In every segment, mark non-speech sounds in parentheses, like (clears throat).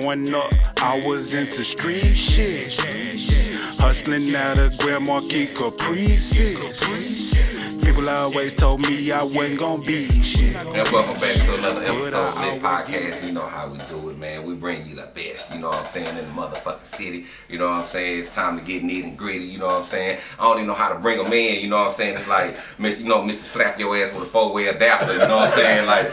Growing up, I was into street shit. Hustling out of Grand Marquis Caprices. People always told me I wasn't gonna be shit. And welcome back to another episode of Lit Podcast. You know how we do it, man. We bring you the best, you know what I'm saying, in the motherfucking city. You know what I'm saying? It's time to get neat and gritty, you know what I'm saying? I don't even know how to bring them in, you know what I'm saying? It's like, (laughs) Mr. You know, Mr. Slap your ass with a four-way adapter, you know what I'm saying? Like,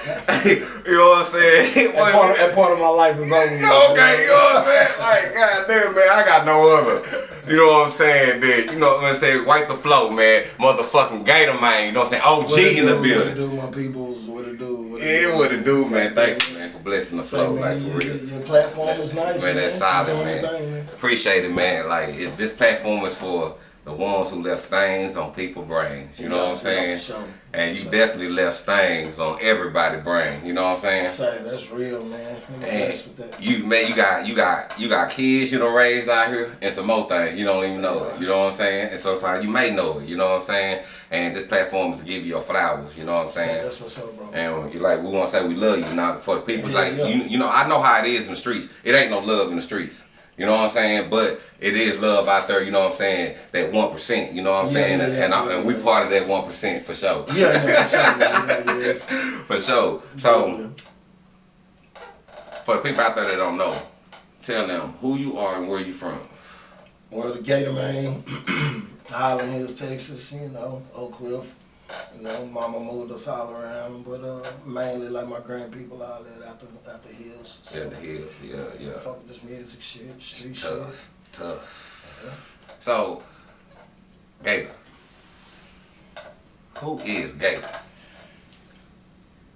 (laughs) you know what I'm saying? (laughs) That part, that part of my life is over. Okay, you know what I'm saying? Like, goddamn, man, I got no other. You know what I'm saying? That, you know what I'm saying? Wipe the flow, man. Motherfucking Gator Man, you know what I'm saying? OG What in the do, building. What it do, my peoples? What it do? What Yeah, what it do, man. Thank you, blessing the Say, flow, man, like, for your, real. your- platform is nice, Man, man. that's solid, man. your thing, man. Appreciate it, man. Like, if this platform is for the ones who left stains on people's brains, you know what I'm saying? Yeah, sure. And you sure. definitely left stains on everybody's brain, you know what I'm saying? Say, that's real, man. And with that. you man, you got you got you got kids you done raised out here and some more things you don't even know it. You know what I'm saying? And sometimes you may know it. You know what I'm saying? And this platform is to give you your flowers. You know what I'm Say, saying? that's what's up, bro. And you're like we want to say we love you. not for the people Yeah, like yeah. you, you know I know how it is in the streets. It ain't no love in the streets. You know what I'm saying? But it is love out there. You know what I'm saying? That one percent. You know what I'm Yeah, saying? yeah, and yeah, and, I, and we part of that one percent for sure. Yeah, yeah, for sure, man. Yeah, yeah, yes. (laughs) For sure. So for the people out there that don't know, tell them who you are and where you from. Well, the Gator Man, (clears throat) Highland Hills, Texas, you know, Oak Cliff. You know, mama moved us all around, but uh, mainly like my grand people all that out the, out the hills. So, In the hills, yeah, yeah. Fuck with this music shit, street shit. Tough, tough. So, Gator. Who is Gator?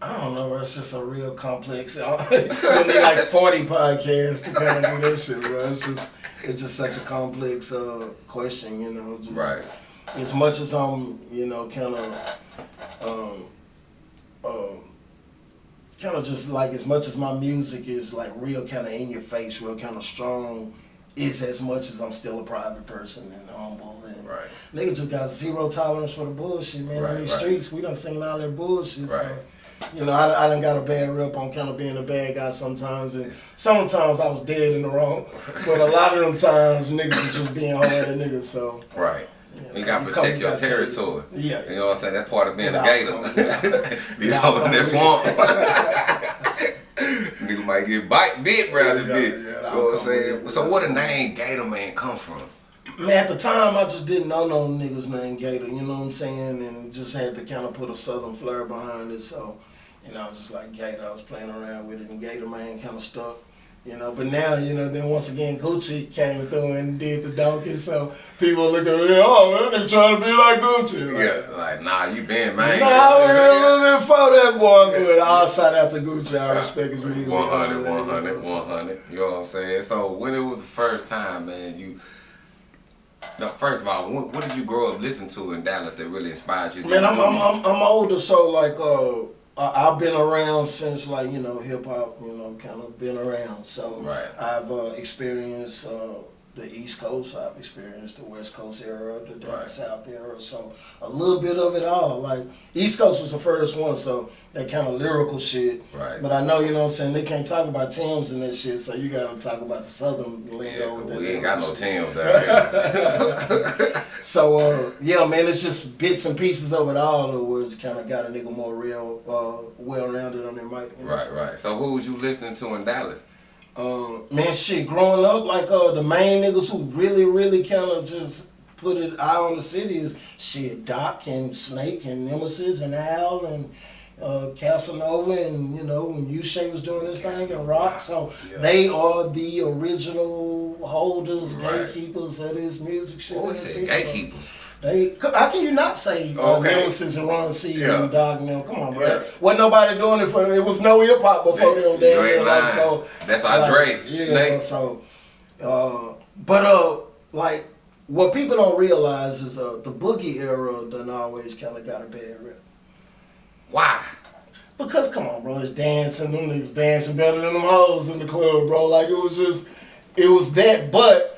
I don't know, bro. It's just a real complex. (laughs) Need like 40 podcasts to kind of do this shit, bro. It's just, it's just such a complex uh, question, you know. Just, Right. As much as I'm, you know, kind of, um, um, kind of just like as much as my music is like real kind of in your face, real kind of strong, is as much as I'm still a private person and humble and Right. nigga just got zero tolerance for the bullshit, man. Right, in these right. streets, we done seen all that bullshit. Right. So, you know, I, I done got a bad rep on kind of being a bad guy sometimes, and sometimes I was dead in the wrong, but a lot of them times niggas was just being hard at niggas. So Right. Yeah, You gotta you protect your you territory. Yeah. You know what I'm saying? That's part of being a gator. (laughs) you know, in that swamp. (laughs) Nigga might get bite bit round this Yeah, bitch. yeah, you know what I'm saying? So where the name Gator Man come from? Man, at the time, I just didn't know no niggas named Gator, you know what I'm saying? And just had to kind of put a southern flair behind it. So, you know, I was just like Gator. I was playing around with it, and Gator Man kind of stuck, you know. But now, you know, then once again, Gucci came through and did the donkey. So people look at me, oh, man, they trying to be like Gucci. Like, Yeah, like nah, you been man. Nah, I went a little bit for that boy, but I'll shout out to Gucci. I respect his music. 100, 100, 100. You know what I'm saying? So when it was the first time, man, you. No, first of all, what, what did you grow up listening to in Dallas that really inspired you? Man, I'm, I'm. I'm, I'm older, so like, uh, I- I've been around since like, you know, hip hop, you know, kind of been around. So Right. I've uh, experienced uh, the East Coast, I've experienced the West Coast era, the down Right. South era. So a little bit of it all. Like, East Coast was the first one, so that kind of lyrical shit. Right. But I know, you know what I'm saying, they can't talk about Tim's and that shit, so you gotta talk about the Southern lingo. Yeah, with 'cause that we ain't got no. Tim's down (laughs) here. So uh, yeah, man, it's just bits and pieces of it all, that was kind of got a nigga more real, uh, well rounded on their mic. you know? right, right. So who was you listening to in Dallas? Uh, man, shit, growing up, like uh, the main niggas who really, really kind of just put it out on the city is shit, Doc and Snake and Nemesis and Al and uh, Casanova and you know when Ushay was doing this thing and Rock. So Yeah. they are the original holders, Right. gatekeepers of this music shit. Oh, in he the said gatekeepers. They, how can you not say uh, Okay. Nemesis and Ron C Yeah. and Dog them? Come on, bro. Yeah. Wasn't nobody doing it for. It was no hip hop before them. you Damn, like, lying. so That's our Dre, Yeah, Snake. so, uh, but uh, like what people don't realize is uh, the boogie era done always kind of got a bad rep. Why? Because come on, bro, it's dancing. Them niggas dancing better than them hoes in the club, bro. Like it was just, it was that. But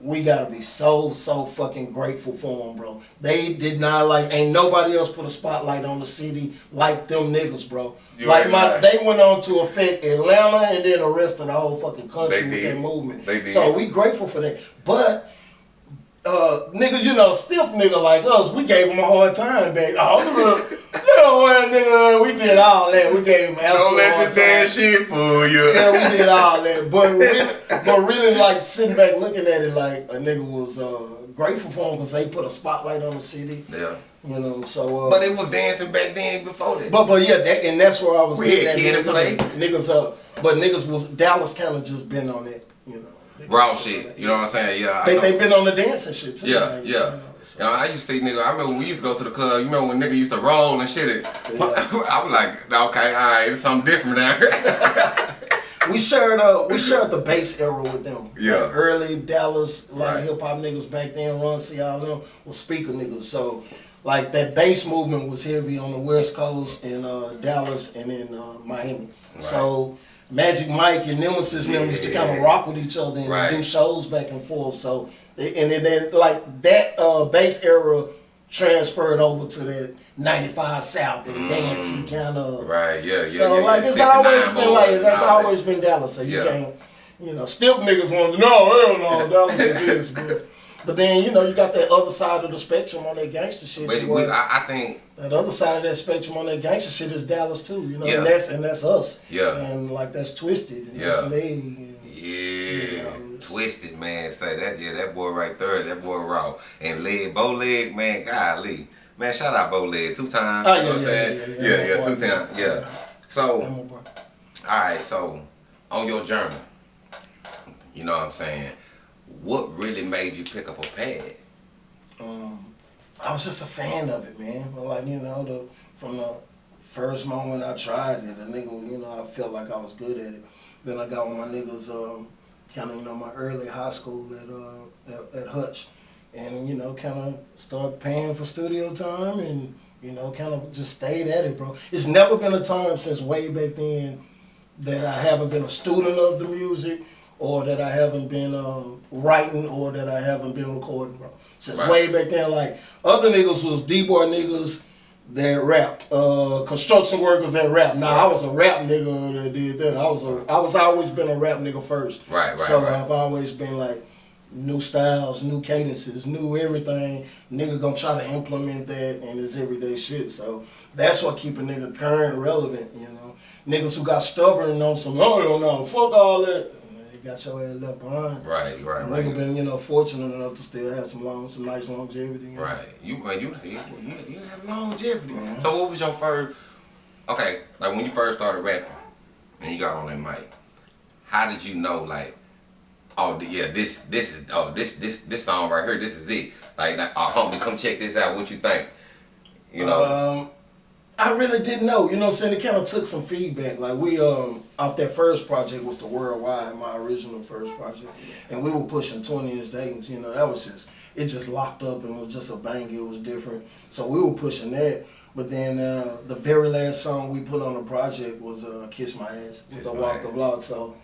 we gotta be so so fucking grateful for them, bro. They did not like ain't nobody else put a spotlight on the city like them niggas, bro. You like my lying. they went on to affect Atlanta and then the rest of the whole fucking country They with did. that movement. They did. So we grateful for that. But uh, niggas, you know, stiff nigga like us, we gave him a hard time, baby. Oh, look, little ass nigga, we did all that. We gave him Don't let hard the damn shit fool you. Yeah, we did (laughs) all that, but really, but really, like sitting back looking at it, like a nigga was uh, grateful for him because they put a spotlight on the city, Yeah. you know. So, uh, But it was dancing back then before that. but but yeah, that, and that's where I was We getting had at. Kid and Play. Niggas, niggas, uh, but niggas was Dallas kind of just been on it, you know. Niggas Raw shit. You know what I'm saying? Yeah. They they been on the dancing shit too. Yeah, like, yeah. you know, so. I used to see nigga. I remember when we used to go to the club. You remember when nigga used to roll and shit. It, (laughs) I was like, okay, all right, it's something different now. (laughs) We shared uh we shared the bass era with them. Yeah. Like, early Dallas like Right. hip hop niggas back then, Ron C all them was speaker niggas. So like that bass movement was heavy on the West Coast in uh, Dallas and in uh, Miami. So Magic Mike and Nemesis them used to kind of rock with each other and Right. do shows back and forth. So and then like that uh, bass era transferred over to that 95 South and dancey kind of Mm. right? Yeah, yeah. so yeah, like yeah. it's always been like that's always been Dallas. So you Yeah. can't, you know, stiff niggas want to no hell no Dallas is (laughs) this, but but then you know you got that other side of the spectrum on that gangster shit. But we, I, I think, that other side of that spectrum on that gangster shit is Dallas too. You know, Yeah. and that's and that's us. Yeah. and like that's twisted. And Yeah. that's me. and- yeah, know, twisted man. Say that, yeah, that boy right there, that boy raw and leg, bow leg, man, golly, man, shout out bow leg two times. Oh, you know yeah, what I'm yeah, saying? yeah, yeah, yeah, yeah, yeah. two times, yeah. So. I'm a bro. All right, so on your journey, you know what I'm saying? What really made you pick up a pad? um, I was just a fan of it, man. Like you know, the from the first moment I tried it, a nigga, you know, I felt like I was good at it. Then I got with my niggas, um, kind of you know my early high school at uh at, at Hutch, and you know, kind of started paying for studio time and. You know, kind of just stayed at it, bro. It's never been a time since way back then that I haven't been a student of the music or that I haven't been um, writing or that I haven't been recording, bro. Since Right. way back then, like other niggas was D-boy niggas that rapped, uh, construction workers that rapped. Now I was a rap nigga that did that. I was a, I was always been a rap nigga first. Right, right, So right. I've always been like new styles, new cadences, new everything. Nigga gonna try to implement that in his everyday shit. So that's what keep a nigga current, relevant. You know, niggas who got stubborn on some, oh no, no, fuck all that. Got your ass left behind. Right, right, Nigga right. been you know fortunate enough to still have some long, some nice longevity. you know? Right. You man, you you, you, you have longevity. So what was your first okay, like when you first started rapping and you got on that mic, how did you know like oh yeah, this this is oh this this this song right here, this is it. Like, like oh homie, come check this out, what you think? You know? Um, I really didn't know. You know what I'm saying? It kind of took some feedback. Like we um off that first project was the Worldwide, my original first project, and we were pushing 20 inch Dayton's. You know that was just it just locked up and was just a bang. It was different. So we were pushing that. But then uh, the very last song we put on the project was uh, "Kiss My Ass" with the Walk Ass. the Block. So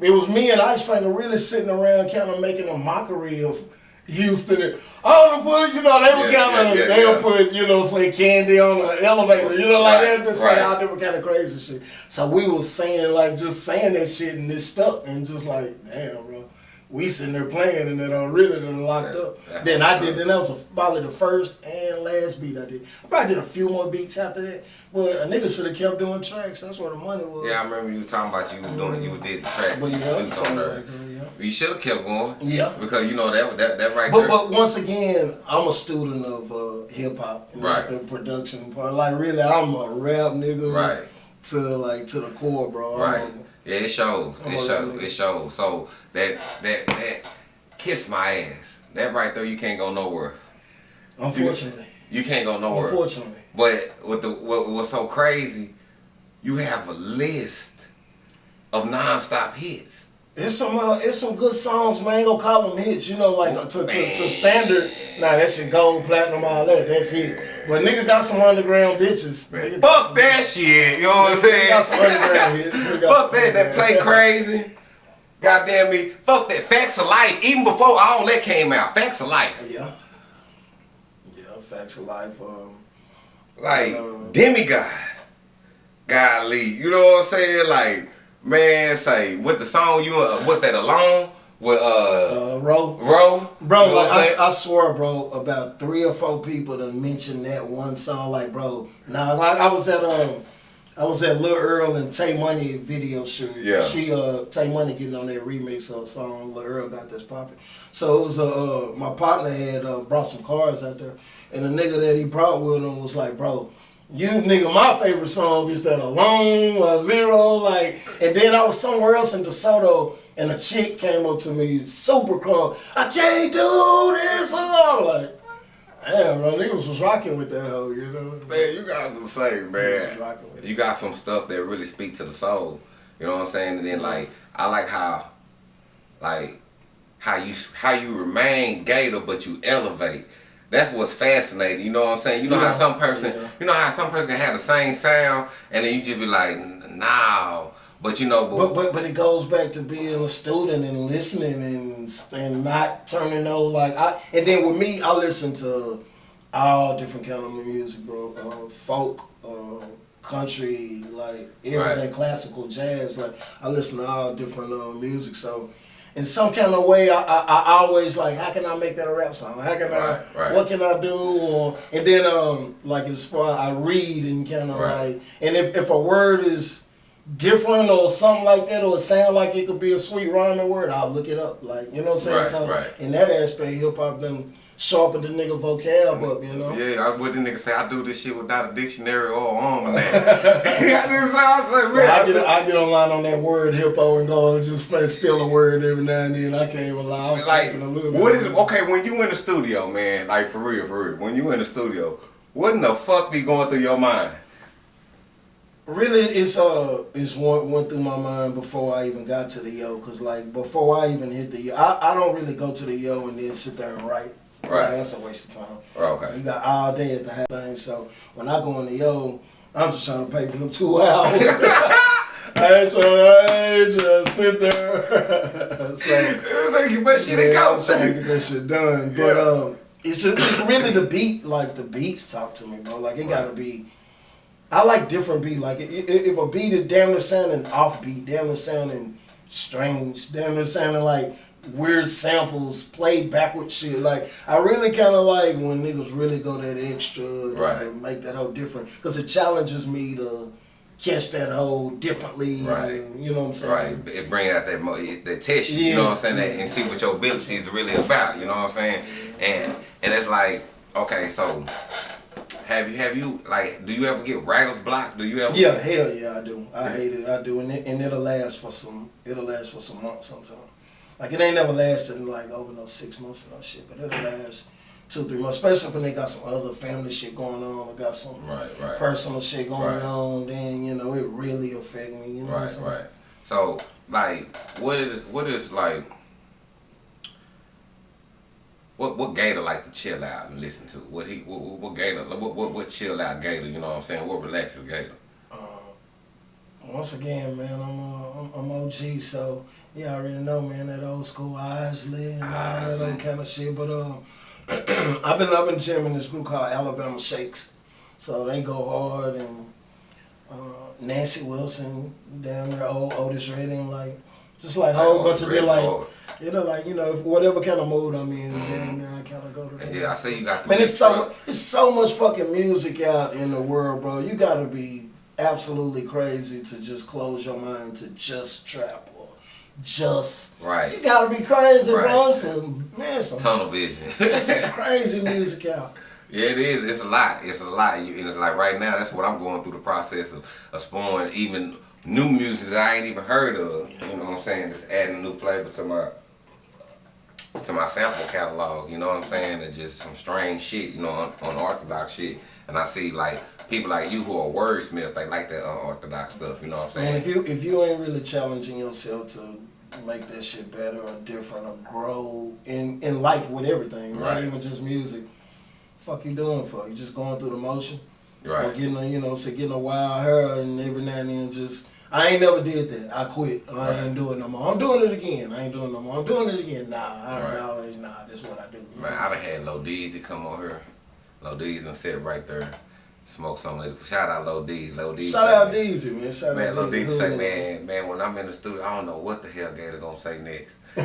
it was me and Ice Finger really sitting around, kind of making a mockery of Houston. And, oh, put you know they were Yeah, kind of yeah, yeah, they would put you know say candy on the elevator, you know like Right, that, just say right. all different kind of crazy shit. So we was saying like just saying that shit and it stuck and just like damn, bro. We sitting there playing and it done really done locked That- up. Then I did. Then that was a, probably the first and last beat I did. I probably did a few more beats after that. But a nigga should have kept doing tracks. That's where the money was. yeah, I remember you talking about you was doing you did the tracks. But you yeah, was on there. like, yeah. You should have kept going. Yeah. Because you know that that that right But there. but once again, I'm a student of uh, hip hop and Right. like the production part. Like really, I'm a rap nigga. Right. To like to the core, bro. I'm Right. Yeah, it shows. It shows. It shows. So that that that kiss my ass. That right there, you can't go nowhere. unfortunately, You can't go nowhere. unfortunately. But with the what what's so crazy, you have a list of non-stop hits. It's some uh, it's some good songs, man. Ain't gonna call them hits, you know, like uh, to, to, to standard. Nah, that shit gold, platinum, all that. That's hit. But nigga got some underground bitches. Nigga Fuck that shit. You know what I'm Nigga got some saying? underground hits. (laughs) Fuck that. That play crazy. Goddamn me, fuck that. Facts of life. Even before all that came out, facts of life. Yeah. Yeah, facts of life. Um, Like Um, demigod. Golly, you know what I'm saying? Like, man, say with the song you uh, what's that alone with uh uh, Ro, Ro? Bro, You know like I'm I, swear, bro, about three or four people to mention that one song. Like, bro, nah, like I was at um, I was at Lil Earl and Tay Money video shoot. Yeah. She uh, Tay Money getting on that remix of a song Lil Earl got this popping. So it was uh, uh my partner had uh, brought some cars out there, and the nigga that he brought with him was like, bro. You nigga, my favorite song is that alone or zero, like, and then I was somewhere else in DeSoto, and a chick came up to me, super crunk. I can't do this, and I'm like, damn, bro, niggas was rocking with that hoe, you know? Man, you got some say, man. rocking with it. You got some stuff that really speak to the soul. You know what I'm saying? And then mm-hmm. like I like how like how you how you remain gator but you elevate. That's what's fascinating. You know what I'm saying? You know Yeah, how some person yeah. you know how some person can have the same sound and then you just be like, no. But you know, But but but it goes back to being a student and listening and and not turning no like I and then with me I listen to all different kind of music, bro. Uh, folk, uh, country, like everything, Right. classical, jazz. Like I listen to all different uh, music. So in some kind of way, I, I I always like how can I make that a rap song? How can Right, I? right. What can I do? Or and then um like as far I read and kind of Right. like and if if a word is different or something like that, or it sound like it could be a sweet rhyming word, I'll look it up. Like, you know what I'm saying? Right, so right. in that aspect, hip hop done sharpened the nigga vocab up, you know? Yeah, I what the nigga say I do this shit without a dictionary or almanac. (laughs) I do sound like I get I get online on that WordHippo and go and just play steal a word every now and then. I can't even lie. I was like a little bit. what is okay when you in the studio, man? Like for real, for real. When you in the studio, what in the fuck be going through your mind? Really, it's uh, it's one went through my mind before I even got to the yo, cause like before I even hit the yo, I, I don't really go to the yo and then sit there and write. Right. Like, that's a waste of time. Oh, okay. You got all day at the half thing, so when I go in the yo, I'm just trying to pay for them two (laughs) hours. (laughs) I ain't trying, I ain't trying to sit there. (laughs) so It was like you better shit it yeah. I'm trying to get that shit done. But Yeah. um, it's just it's really the beat. Like the beats talk to me, bro. Like it gotta be. I like different beat. Like if a beat is damn near sounding offbeat, damn near sounding strange, damn near sounding like weird samples, played backward shit. Like I really kind of like when niggas really go that extra, Right. make that whole different, because it challenges me to catch that whole differently. Right. and, you know what I'm saying? Right, it bring out that mo- that test you, you know what I'm saying, that, and see what your abilities are really about. You know what I'm saying, and and it's like, okay, so have you have you like, do you ever get writer's block? Do you ever? Yeah, hell yeah, I do. I hate it. I do, and it, and it'll last for some. It'll last for some months sometimes. Like it ain't never lasted like over no six months or no shit, but it'll last two, three months. Especially when they got some other family shit going on, or got some Right, right. personal shit going Right. on. Then you know it really affect me. You know what I'm Right, saying? right. So, like, what is what is like? What what Gator like to chill out and listen to? What he what, what, what Gator what, what what chill out Gator? You know what I'm saying? What relaxes Gator? Uh, once again, man, I'm, uh, I'm I'm OG, so yeah, I already know, man, that old school Isley and all that old kind of shit. But um, (clears throat) I've been I've been jamming this group called Alabama Shakes, so they go hard and uh, Nancy Wilson down there, old Otis Redding, like just like a whole bunch of them, like hard. you know, like you know, whatever kind of mood I'm in, down there, I kind of go to. them. Yeah, I see you got. the Man, it's so truck. mu- it's so much fucking music out in the world, bro. You gotta be absolutely crazy to just close your mind to just trap just. Right. You gotta be crazy, bro. Right. It's some, man, some, tunnel vision. it's some (laughs) crazy music out. Yeah, it is. It's a lot. It's a lot. You- And it's like right now, that's what I'm going through the process of, of exploring even new music that I ain't even heard of. You know what I'm saying? Just adding new flavor to my to my sample catalog. You know what I'm saying? And just some strange shit. You know, un- unorthodox shit. And I see like people like you who are wordsmiths. They like that unorthodox stuff. You know what I'm saying? Man, if you if you ain't really challenging yourself to make that shit better or different or grow in in life with everything, Right. not even just music. Fuck you doing for? You just going through the motion. Or right. getting a, you know, say getting a wild hair and every now and then just I ain't never did that. I quit. I right. ain't doing it no more. I'm doing it again. I ain't doing no more. I'm doing it again. Nah, I don't right. always nah. That's what I do. Man, I done had Low D's to come on here. Low D's and sit right there. Smoke some of this. Shout out Low D. Low D. Shout out D's, man. Shout man, out Low D. say, man, man, when I'm in the studio, I don't know what the hell Gator gonna say next. (laughs) (laughs)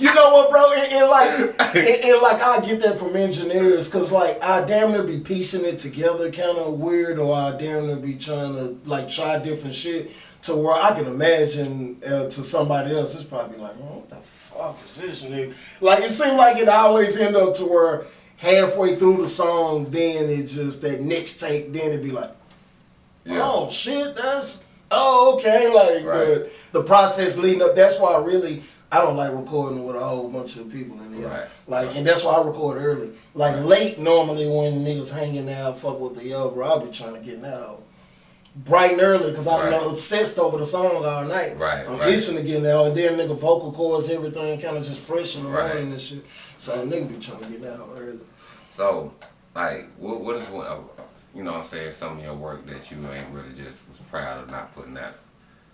you know what, bro? And, and like, and, and, like, I get that from engineers, cause like I damn near be piecing it together, kind of weird, or I damn near be trying to like try different shit to where I can imagine uh, to somebody else, it's probably like, oh, what the fuck is this nigga? Like it seemed like it always end up to where halfway through the song, then it just that next take, then it'd be like, yeah. oh shit, that's oh okay, like right. the the process leading up. That's why I really I don't like recording with a whole bunch of people in there. Right. Like, and that's why I record early. Like right. late, normally when niggas hanging out, fuck with the yo, bro, I'll be trying to get in that hole. Bright and early, cause I'm right. obsessed over the song all night. Right. I'm right. itching to get in there. And then nigga vocal cords, everything kind of just fresh in the right. morning and shit. So nigga be trying to get in that hole early. So, like, what what is one of you know what I'm saying some of your work that you ain't really just was proud of not putting out?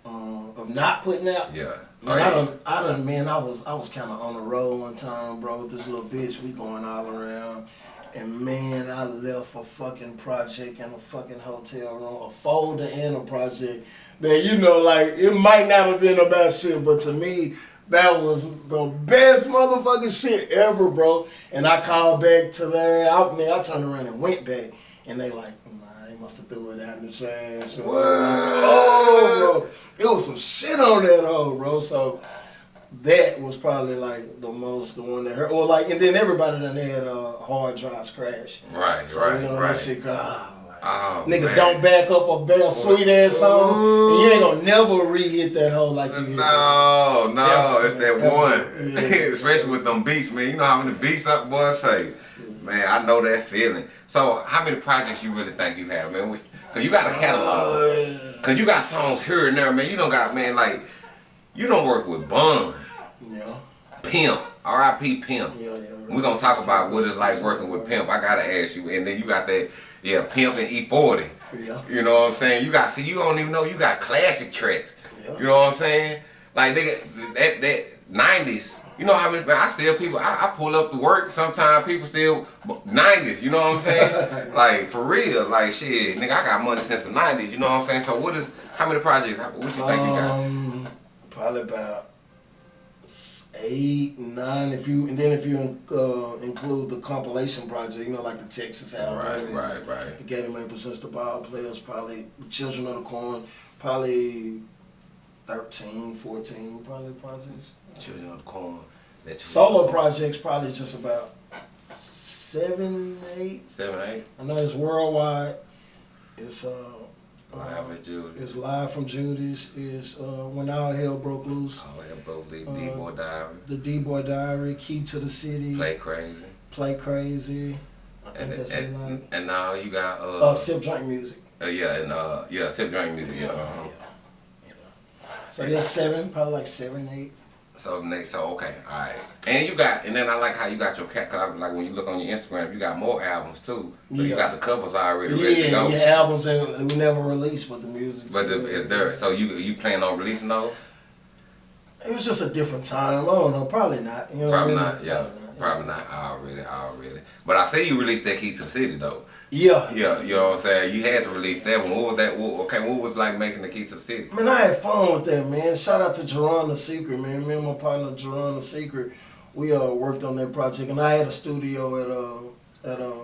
Um, of not putting out. Yeah. Man, I done, I done, man, I was, I was kind of on the road one time, bro, with this little bitch. We going all around, and man, I left a fucking project in a fucking hotel room, a folder in a project that you know, like it might not have been about shit, but to me, that was the best motherfucking shit ever, bro. And I called back to there, out there. I turned around and went back, and they like, nah, they must have threw it out in the trash. What? Oh, bro, it was some shit on that hole, bro. So that was probably like the most the one that hurt. Or like, and then everybody done had uh, hard drives crash. Right, so, right, you know, right. That shit, ah, Oh, Nigga, man. don't back up a bell sweet ass song. And you ain't gonna never re-hit that hole like you hit. No, no, it's that one. (laughs) Yeah. Especially with them beats, man. You know how many beats up boys say. Man, I know that feeling. So, how many projects you really think you have, man? Cause you got a catalog. Uh, Cause you got songs here and there, man. You don't got, man, like, you don't work with Bun. Yeah. Pimp. R.I.P. Pimp. Yeah, yeah. We're gonna talk about what it's like working with Pimp. I gotta ask you. And then you got that yeah, Pimp and E40. Yeah. You know what I'm saying? You got see, you don't even know you got classic tracks. Yeah. You know what I'm saying? Like got that that nineties. You know how many? I still people. I, I pull up to work. Sometimes people still nineties. You know what I'm saying? (laughs) like for real. Like shit, nigga. I got money since the nineties. You know what I'm saying? So what is? How many projects? What you think um, you got? Um, probably about eight, nine. If you and then if you uh, include the compilation project, you know, like the Texas album, right, right, right. The Gator Man presents the Ball Players, probably Children of the Corn, probably 13, 14, probably projects. Children of the Corn. That's Solo projects probably just about seven, eight. Seven, eight. I know it's worldwide. It's uh Live at Judy's. It's live from Judy's. Is uh, when all hell broke loose. All hell broke loose. D Boy uh, Diary. The D Boy Diary. Key to the City. Play Crazy. Play Crazy. I think and, that's and, it. Like. And now you got uh. Uh, sip drink music. Uh, yeah, and uh, yeah, sip drink music. Yeah. Uh-huh. yeah. So yeah, seven, probably like seven, eight. So next, so okay, all right, and you got, and then I like how you got your cat. Cause I, like when you look on your Instagram, you got more albums too. So yeah. you got the covers already yeah, ready to go. Yeah, albums that we never released, but the music. But the, is there? So you you plan on releasing those? It was just a different time. I don't know. Probably not. You know probably not. Yeah. Probably not. Probably not. Already. Already. But I say you released that key to the city though. Yeah. Yeah, you know what I'm saying? You had to release that one. What was that? What, okay, what was like making the key to the city? Man, I had fun with that, man. Shout out to Jerron the Secret, man. Me and my partner Jerron the Secret, we uh worked on that project, and I had a studio at uh at um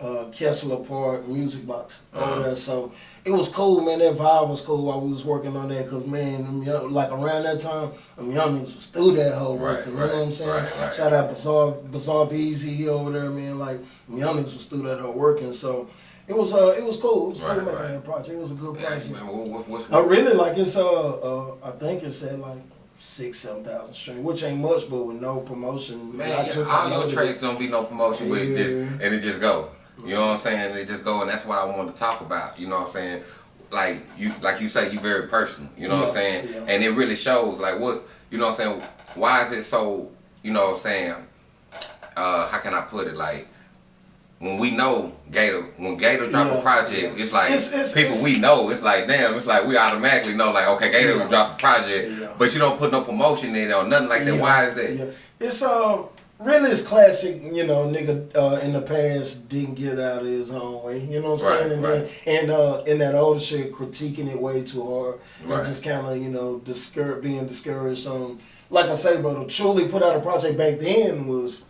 uh, Kessler Park Music Box over there. So it was cool, man. That vibe was cool while we was working on that. Cause man, young, like around that time, them young niggas was through that whole right, working. Right, you know what I'm saying? Right, right. Shout out Bazaar, Bazaar Beezy, he over there, man. Like them young niggas was through that whole working. So it was uh it was cool. It was cool making that project. It was a good project. Yeah, man, what, what's, I really like it's uh, uh I think it's at like six, seven thousand streams, which ain't much, but with no promotion. Man, I just all your tracks don't be no promotion yeah. with this, and it just go. You know what I'm saying? They just go, and that's what I wanted to talk about. You know what I'm saying? Like you, like you say, you very personal. You know yeah, what I'm saying? Yeah. And it really shows. Like what? You know what I'm saying? Why is it so? You know what I'm saying? Uh, how can I put it? Like when we know Gator, when Gator drop Yeah, a project, yeah. it's like It's- it's- people it's- we know. It's like damn, it's like we automatically know like okay, Gator Yeah. drop a project, Yeah. but you don't put no promotion in it or nothing like that. Why is that? Yeah. It's um really it's classic, you know, nigga uh, in the past didn't get out of his own way. You know what I'm Right, saying? And right. then and uh in that older shit critiquing it way too hard Right. and just kinda, you know, discour- being discouraged on like I say, bro, to truly put out a project back then was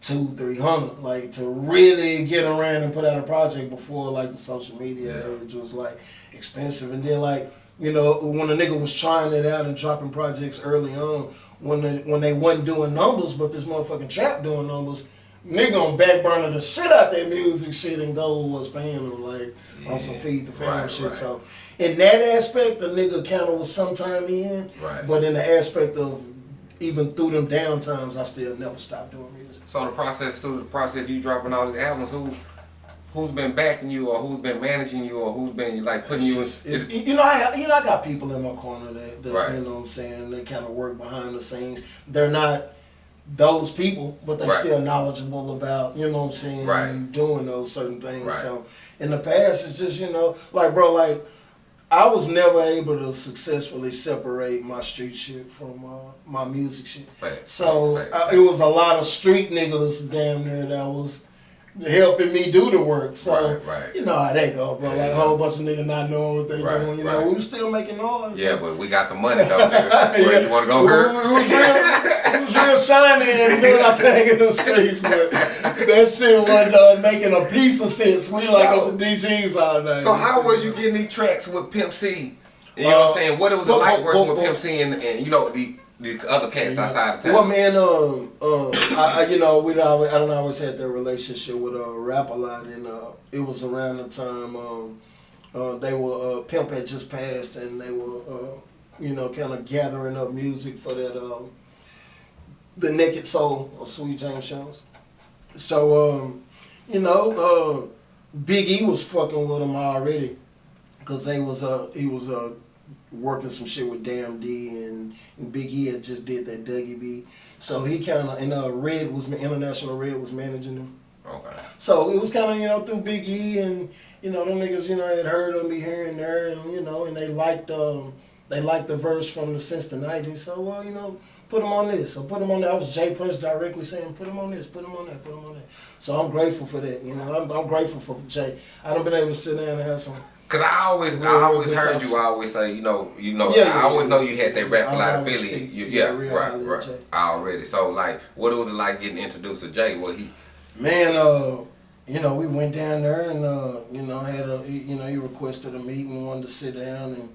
two, three hundred. Like to really get around and put out a project before like the social media Yeah. age was like expensive. And then like, you know, when a nigga was trying it out and dropping projects early on, when the, when they wasn't doing numbers, but this motherfucking trap doing numbers, nigga on back burner the shit out that music shit and go was paying them like on some feed the fam Right, shit. right. So in that aspect, the nigga kind of was sometime in. Right. But in the aspect of even through them down times, I still never stopped doing music. So the process through the process you dropping all these albums, who who's been backing you or who's been managing you or who's been like putting you in? It's it's- you know, I you know I got people in my corner that, that Right. you know what I'm saying they kind of work behind the scenes. They're not those people, but they're Right. still knowledgeable about you know what I'm saying Right. doing those certain things. Right. So in the past, it's just you know like bro, like I was never able to successfully separate my street shit from uh, my music shit. Facts, So facts, uh, facts. it was a lot of street niggas damn near that was helping me do the work. So Right, right. you know how they go, bro. Yeah, like a whole bunch of niggas not knowing what they Right, doing. You right. know, we still making noise. Yeah, but we got the money though. Nigga. (laughs) Where you want to go hurt? We was real, it was real shiny and doing our thing in the streets, but that shit wasn't uh, making a piece of sense. We like So- on the DGs all night. So how was you getting these tracks with Pimp C? You know what Uh, I'm saying? What it was it like working with Pimp C and, and you know the the other cats outside of town? Well, man, um, um, I, I, you know, we always, I don't always had that relationship with uh, rap a lot, and uh, it was around the time um, uh, they were uh, Pimp had just passed, and they were, uh, you know, kind of gathering up music for that, um, the Naked Soul of Sweet James Jones. So, um, you know, uh, Big E was fucking with him already, cause they was uh, he was uh, working some shit with Damn D and, and Big E had just did that Dougie B. So he kind of and uh, Red was International Red was managing him. Okay. So it was kind of you know through Big E and you know them niggas you know had heard of me here and there and you know and they liked um they liked the verse from the since the '90s. So well you know put him on this or put him on that. I was J. Prince directly saying put him on this, put him on that, put him on that. So I'm grateful for that. You know I'm, I'm grateful for Jay. I done been able to sit down and have some. Cause I always, I always heard you always say, you know, you know, Yeah, I always yeah, know you had that rap yeah, a lot I of always Philly. speak, You, yeah, yeah, right, right. Jay. Already. So like, what was it like getting introduced to Jay? What he? Man, uh, you know, we went down there and uh, you know had a you know he requested a meeting, wanted to sit down and.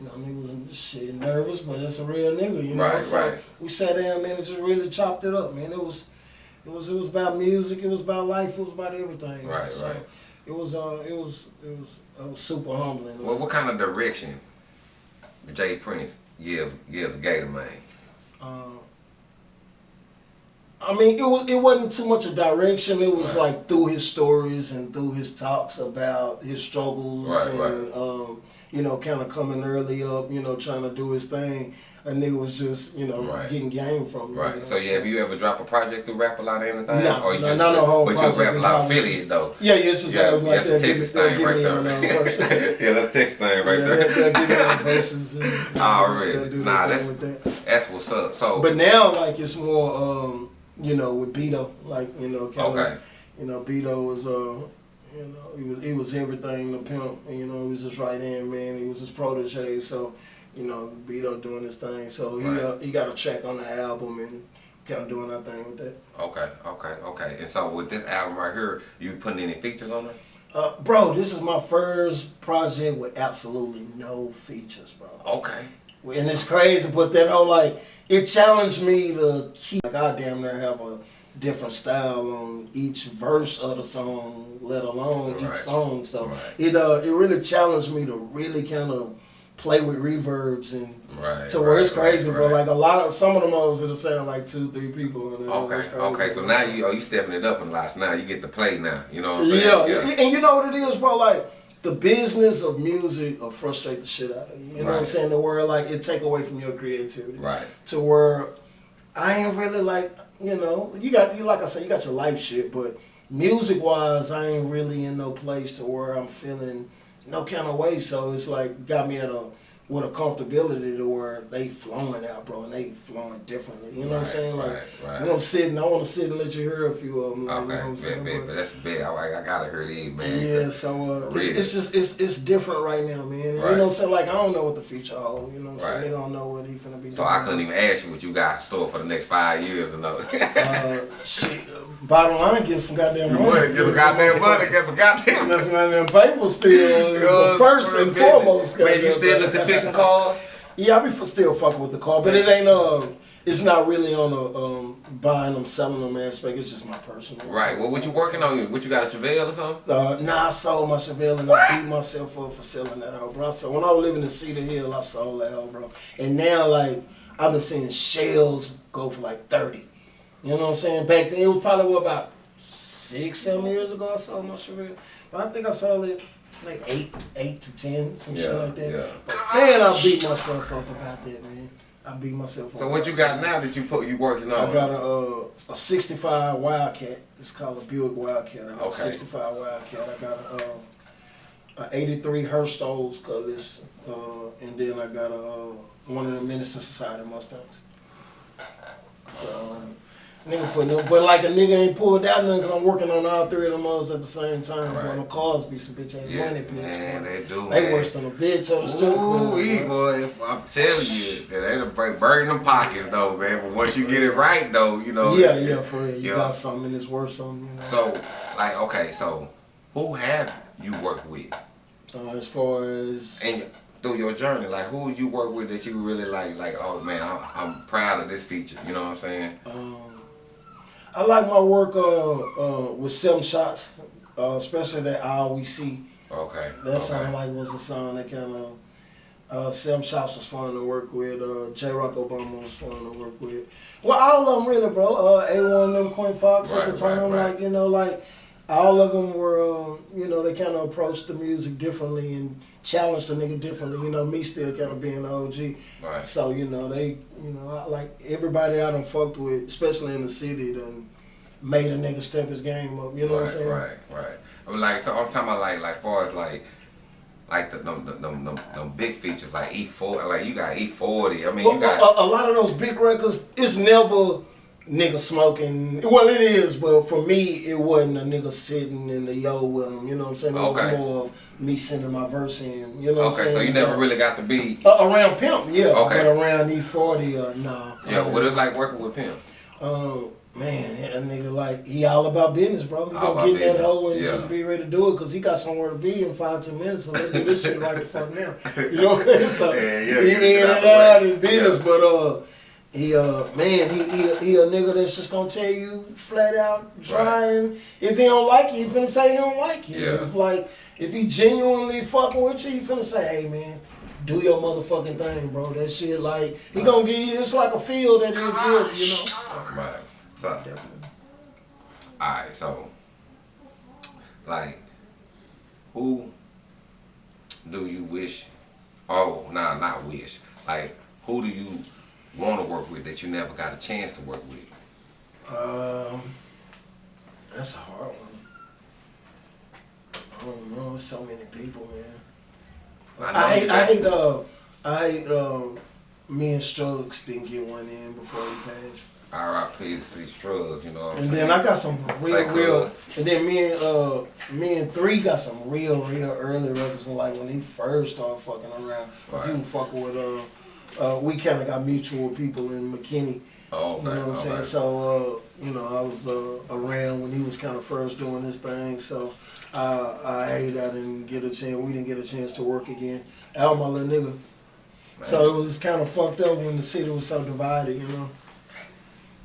You know, niggas was shit nervous, but that's a real nigga, you know. Right, so right. we sat down, man, and just really chopped it up, man. It was, it was, it was about music. It was about life. It was about everything. Right, so right. It was, uh, it was, it was, it was super humbling. What, what kind of direction J. Prince give give Gator Man? Uh, I mean, it was it wasn't too much a direction. It was Right. like through his stories and through his talks about his struggles Right, and right. um, you know, kind of coming early up, you know, trying to do his thing. And nigga was just, you know, Right. getting game from him. you Right. know, So yeah, have you ever dropped a project through Rap a Lot or anything? No, or you no, just, not no whole But project. you rap a lot of just- though. Yeah, yeah, it's just Yeah, like that's a they'll give, Texas thing right there. yeah, that's text thing right there. they'll, give me (laughs) verses. and, you know, Already. Nah, that's that. that's what's up. So But now, like it's more, um, you know, with Beto, like you know, kind of, Okay. you know, Beto was, uh, you know, he was he was everything to pimp. And, you know, he was his right hand man. He was his protege. So, you know, Beto doing his thing. So he Right. uh, he got a check on the album and kind of doing our thing with that. okay, okay, okay. And so with this album right here, you putting any features on it? Uh, bro, this is my first project with absolutely no features, bro. Okay. And it's crazy, but that whole like it challenged me to keep like I damn near have a different style on each verse of the song, let alone Right. each song. So Right. it uh it really challenged me to really kind of play with reverbs and Right. to where it's crazy, right, bro. right. Like a lot of some of the modes it'll sound like two, three people. And Okay, okay. So now you oh you stepping it up a lot. So now you get to play now. You know what I'm saying? Yeah, and you know what it is, bro. Like the business of music will frustrate the shit out of you. You know what I'm saying? The word like it take away from your creativity. Right. To where I ain't really like you know you got you like I said you got your life shit, but music wise, I ain't really in no place to where I'm feeling no kind of way. So it's like got me at a with a comfortability to where they flowing out, bro, and they flowing differently. You know what I'm saying? Like, right, right. we gonna sit and I want to sit and let you hear a few of them. Like, Okay, you know what I'm bet, saying? bet, But- but that's big. I, I gotta hear these, man. yeah, so uh, it's, it's just it's it's different right now, man. And You know what I'm saying? Like I don't know what the future holds. You know what I'm Right. saying? They don't know what he finna be. So doing. I couldn't even ask you what you got in store for the next five years or no. Uh, shit. uh, Bottom line, get some goddamn money. would get some goddamn money, get some goddamn Get some goddamn paper still. (laughs) is the first and foremost. Man, you goddamn still thing. into cars? Yeah, I be still fucking with the car, but it ain't um, it's not really on a um buying them, selling them aspect. It's just my personal. Right. Well, what you working on? What you got a Chevelle or something? Uh, nah, I sold my Chevelle and I beat myself up for selling that hoe, bro. So when I was living in Cedar Hill, I sold that hoe, bro. And now, like, I've been seeing shells go for like 30. You know what I'm saying? Back then, it was probably what, about six, seven years ago I sold my Chevelle. But I think I sold it like eight, eight to ten, some shit like that. yeah. But man, I beat myself up about that, man. I beat myself up. So what you got now that you put you working on? I got a uh, a '65 Wildcat. It's called a Buick Wildcat. I got Okay. a '65 Wildcat. I got a, uh, a '83 Hurst/Olds Cutlass, uh, and then I got a uh, one of the Minister Society Mustangs. So. Nigga putting them, but like a nigga ain't pulled out nothing because I'm working on all three of them others at the same time. Right. Boy, them cars be some bitch ass Yeah, money pits. man, boy. they do, They man. worse than a bitch on the strip Ooh, club. wee, boy. if I'm telling you, that ain't a break, burn them pockets though, man. But once you get it right though, you know. Yeah, yeah, for real. You Yeah. got something and it's worth something. You know? So, like, okay, so who have you worked with, uh, as far as and through your journey, like who you work with that you really like, like, oh man, I'm, I'm proud of this feature. You know what I'm saying? Um, I like my work uh, uh, with Seven Shots, uh, especially that I Always See. Okay. That okay. song like was a song that kind of uh, Seven Shots was fun to work with. Uh, J. Rock Obama was fun to work with. Well, all of them really, bro. Uh, A1 them Queen Fox Right, at the time, right, right. like you know, like all of them were, um, you know, they kind of approached the music differently and challenged the nigga differently. You know, me still kind of being the OG. Right. So you know they, you know, I, like everybody I done fucked with, especially in the city, done made a nigga step his game up. You know what I'm saying? right, right. I mean, like, so I'm talking about like, like, far as like, like the them, them, them, them, them big features, like E40, like you got E40. I mean, Well, you got. a, a lot of those big records, it's never nigga smoking. Well, it is, but for me, it wasn't a nigga sitting in the yo with him. You know what I'm saying? It Okay. was more of me sending my verse in. You know what I'm okay, so you never really got to be. Uh, around Pimp, yeah. Okay. But around E40, uh, nah. Yeah, what it's like working with Pimp. Um, man, that nigga like he all about business, bro. He All gonna get in that hole and yeah. just be ready to do it because he got somewhere to be in five ten minutes. So let's do this shit right the fuck now. You know what I'm saying? So (laughs) Yeah, yeah, he get it in and out in business, Yeah. but uh. He uh man, he, he he a nigga that's just gonna tell you flat out trying. If he don't like you, he finna say he don't like you. Yeah. If like if he genuinely fucking with you, he finna say, hey man, do your motherfucking thing, bro. That shit like he gonna give you it's like a feel that he'll give, you know. So, Right. So, definitely. alright, so, like, who do you wish, oh, nah, not wish, like, who do you want to work with that you never got a chance to work with? Um, that's a hard one. I don't know. So many people, man. know I hate. I hate. Uh, I hate. Um, me and Struggs didn't get one in before he passed. R.I.P. to Struggs, you know what I'm And saying? then I got some real, Like, uh, real. And then me and uh, me and three got some real, real early records. When like when he first started fucking around, cause he Right. was fucking with uh. Uh, we kind of got mutual people in McKinney. Oh, You know what I'm saying? So, uh, you know, I was uh, around when he was kind of first doing this thing. So, uh, I hate I didn't get a chance. We didn't get a chance to work again. Al, my little nigga. So it was kind of fucked up when the city was so divided, you know.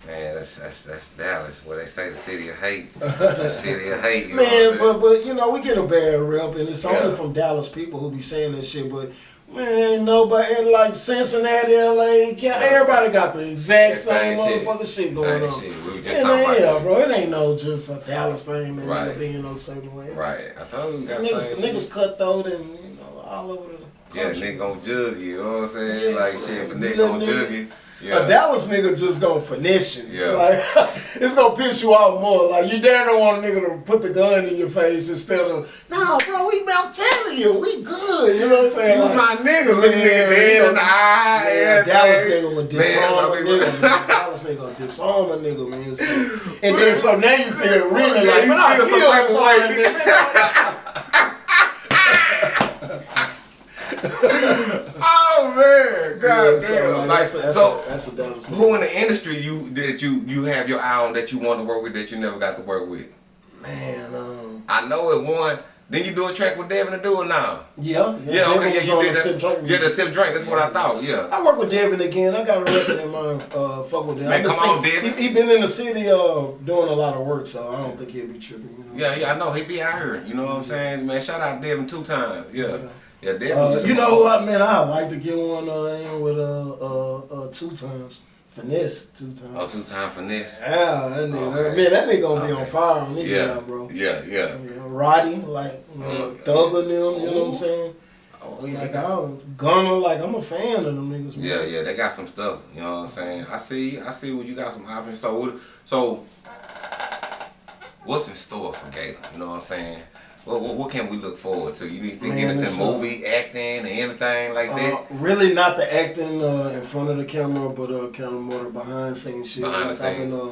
Man, that's, that's, that's Dallas, where they say the city of hate. (laughs) the city of hate, Man, but but you know, we get a bad rep, and it's only from Dallas people who be saying that shit. But man, ain't nobody like Cincinnati, LA, everybody got the exact Same same, motherfucking shit going Same on. shit. We just And talking about yeah, bro, it ain't no just a Dallas thing and Right. being no certain way. Right. I told you got Niggas, niggas shit. cutthroat and you know all over the Yeah, country. nigga gonna jug you, you know what I'm saying? Yeah, like shit, but nigga gonna nigga. jug you. Yeah. A Dallas nigga just gonna finesse you. Yeah. Like (laughs) it's gonna piss you off more. Like you damn don't want a nigga to put the gun in your face instead of no, bro. We I'm telling you, we good. You know what I'm saying? You Like, my nigga, look Yeah, you know, in the eye. Yeah, everything. Dallas nigga would disarm Man, a nigga. Dallas nigga disarm a nigga, man. So, (laughs) and then so now you feel really like, you man, I feel some feel type of sorry, (laughs) way. nigga. Oh man, god Yeah, so, damn! like, Like, that's a, that's so, a, that's a who in the industry you that you you have your eye on that you want to work with that you never got to work with? Man, um, I know it one. Then you do a track with Devin to do it now. yeah, Yeah, Devin okay, yeah, you did the Sip that. Drink Yeah, the sip drink. That's what I thought. Yeah. I work with Devin again. I got a record in mind. Uh, fuck with Devin. Man, come on, Devin. He, he been in the city uh, doing a lot of work, so I don't think he'll be tripping. You know? Yeah, yeah, I know he be out here. You know what I'm saying, man? Shout out Devin two times. Yeah, yeah, Devin. Uh, you know who I man, I like to get one uh, in with uh, uh, uh, two times. Finesse two times. Oh, two time finesse. Yeah, that nigga, Okay. man, that nigga gonna be on fire he get Yeah, out, bro. yeah, yeah. Yeah, Roddy, like you know, Mm. Thugger them, you know what I'm saying? Oh, Like I'm Gunna, like I'm a fan of them niggas. Man. yeah, yeah, they got some stuff. You know what I'm saying? I see, I see. What you got some options. So, so what's in store for Gator? You know what I'm saying? What, what, what can we look forward to? You think Man, it's movie, acting, or anything like that? Uh, really not the acting uh, in front of the camera, but uh, kind of more the behind scenes shit. Behind like I've been, uh,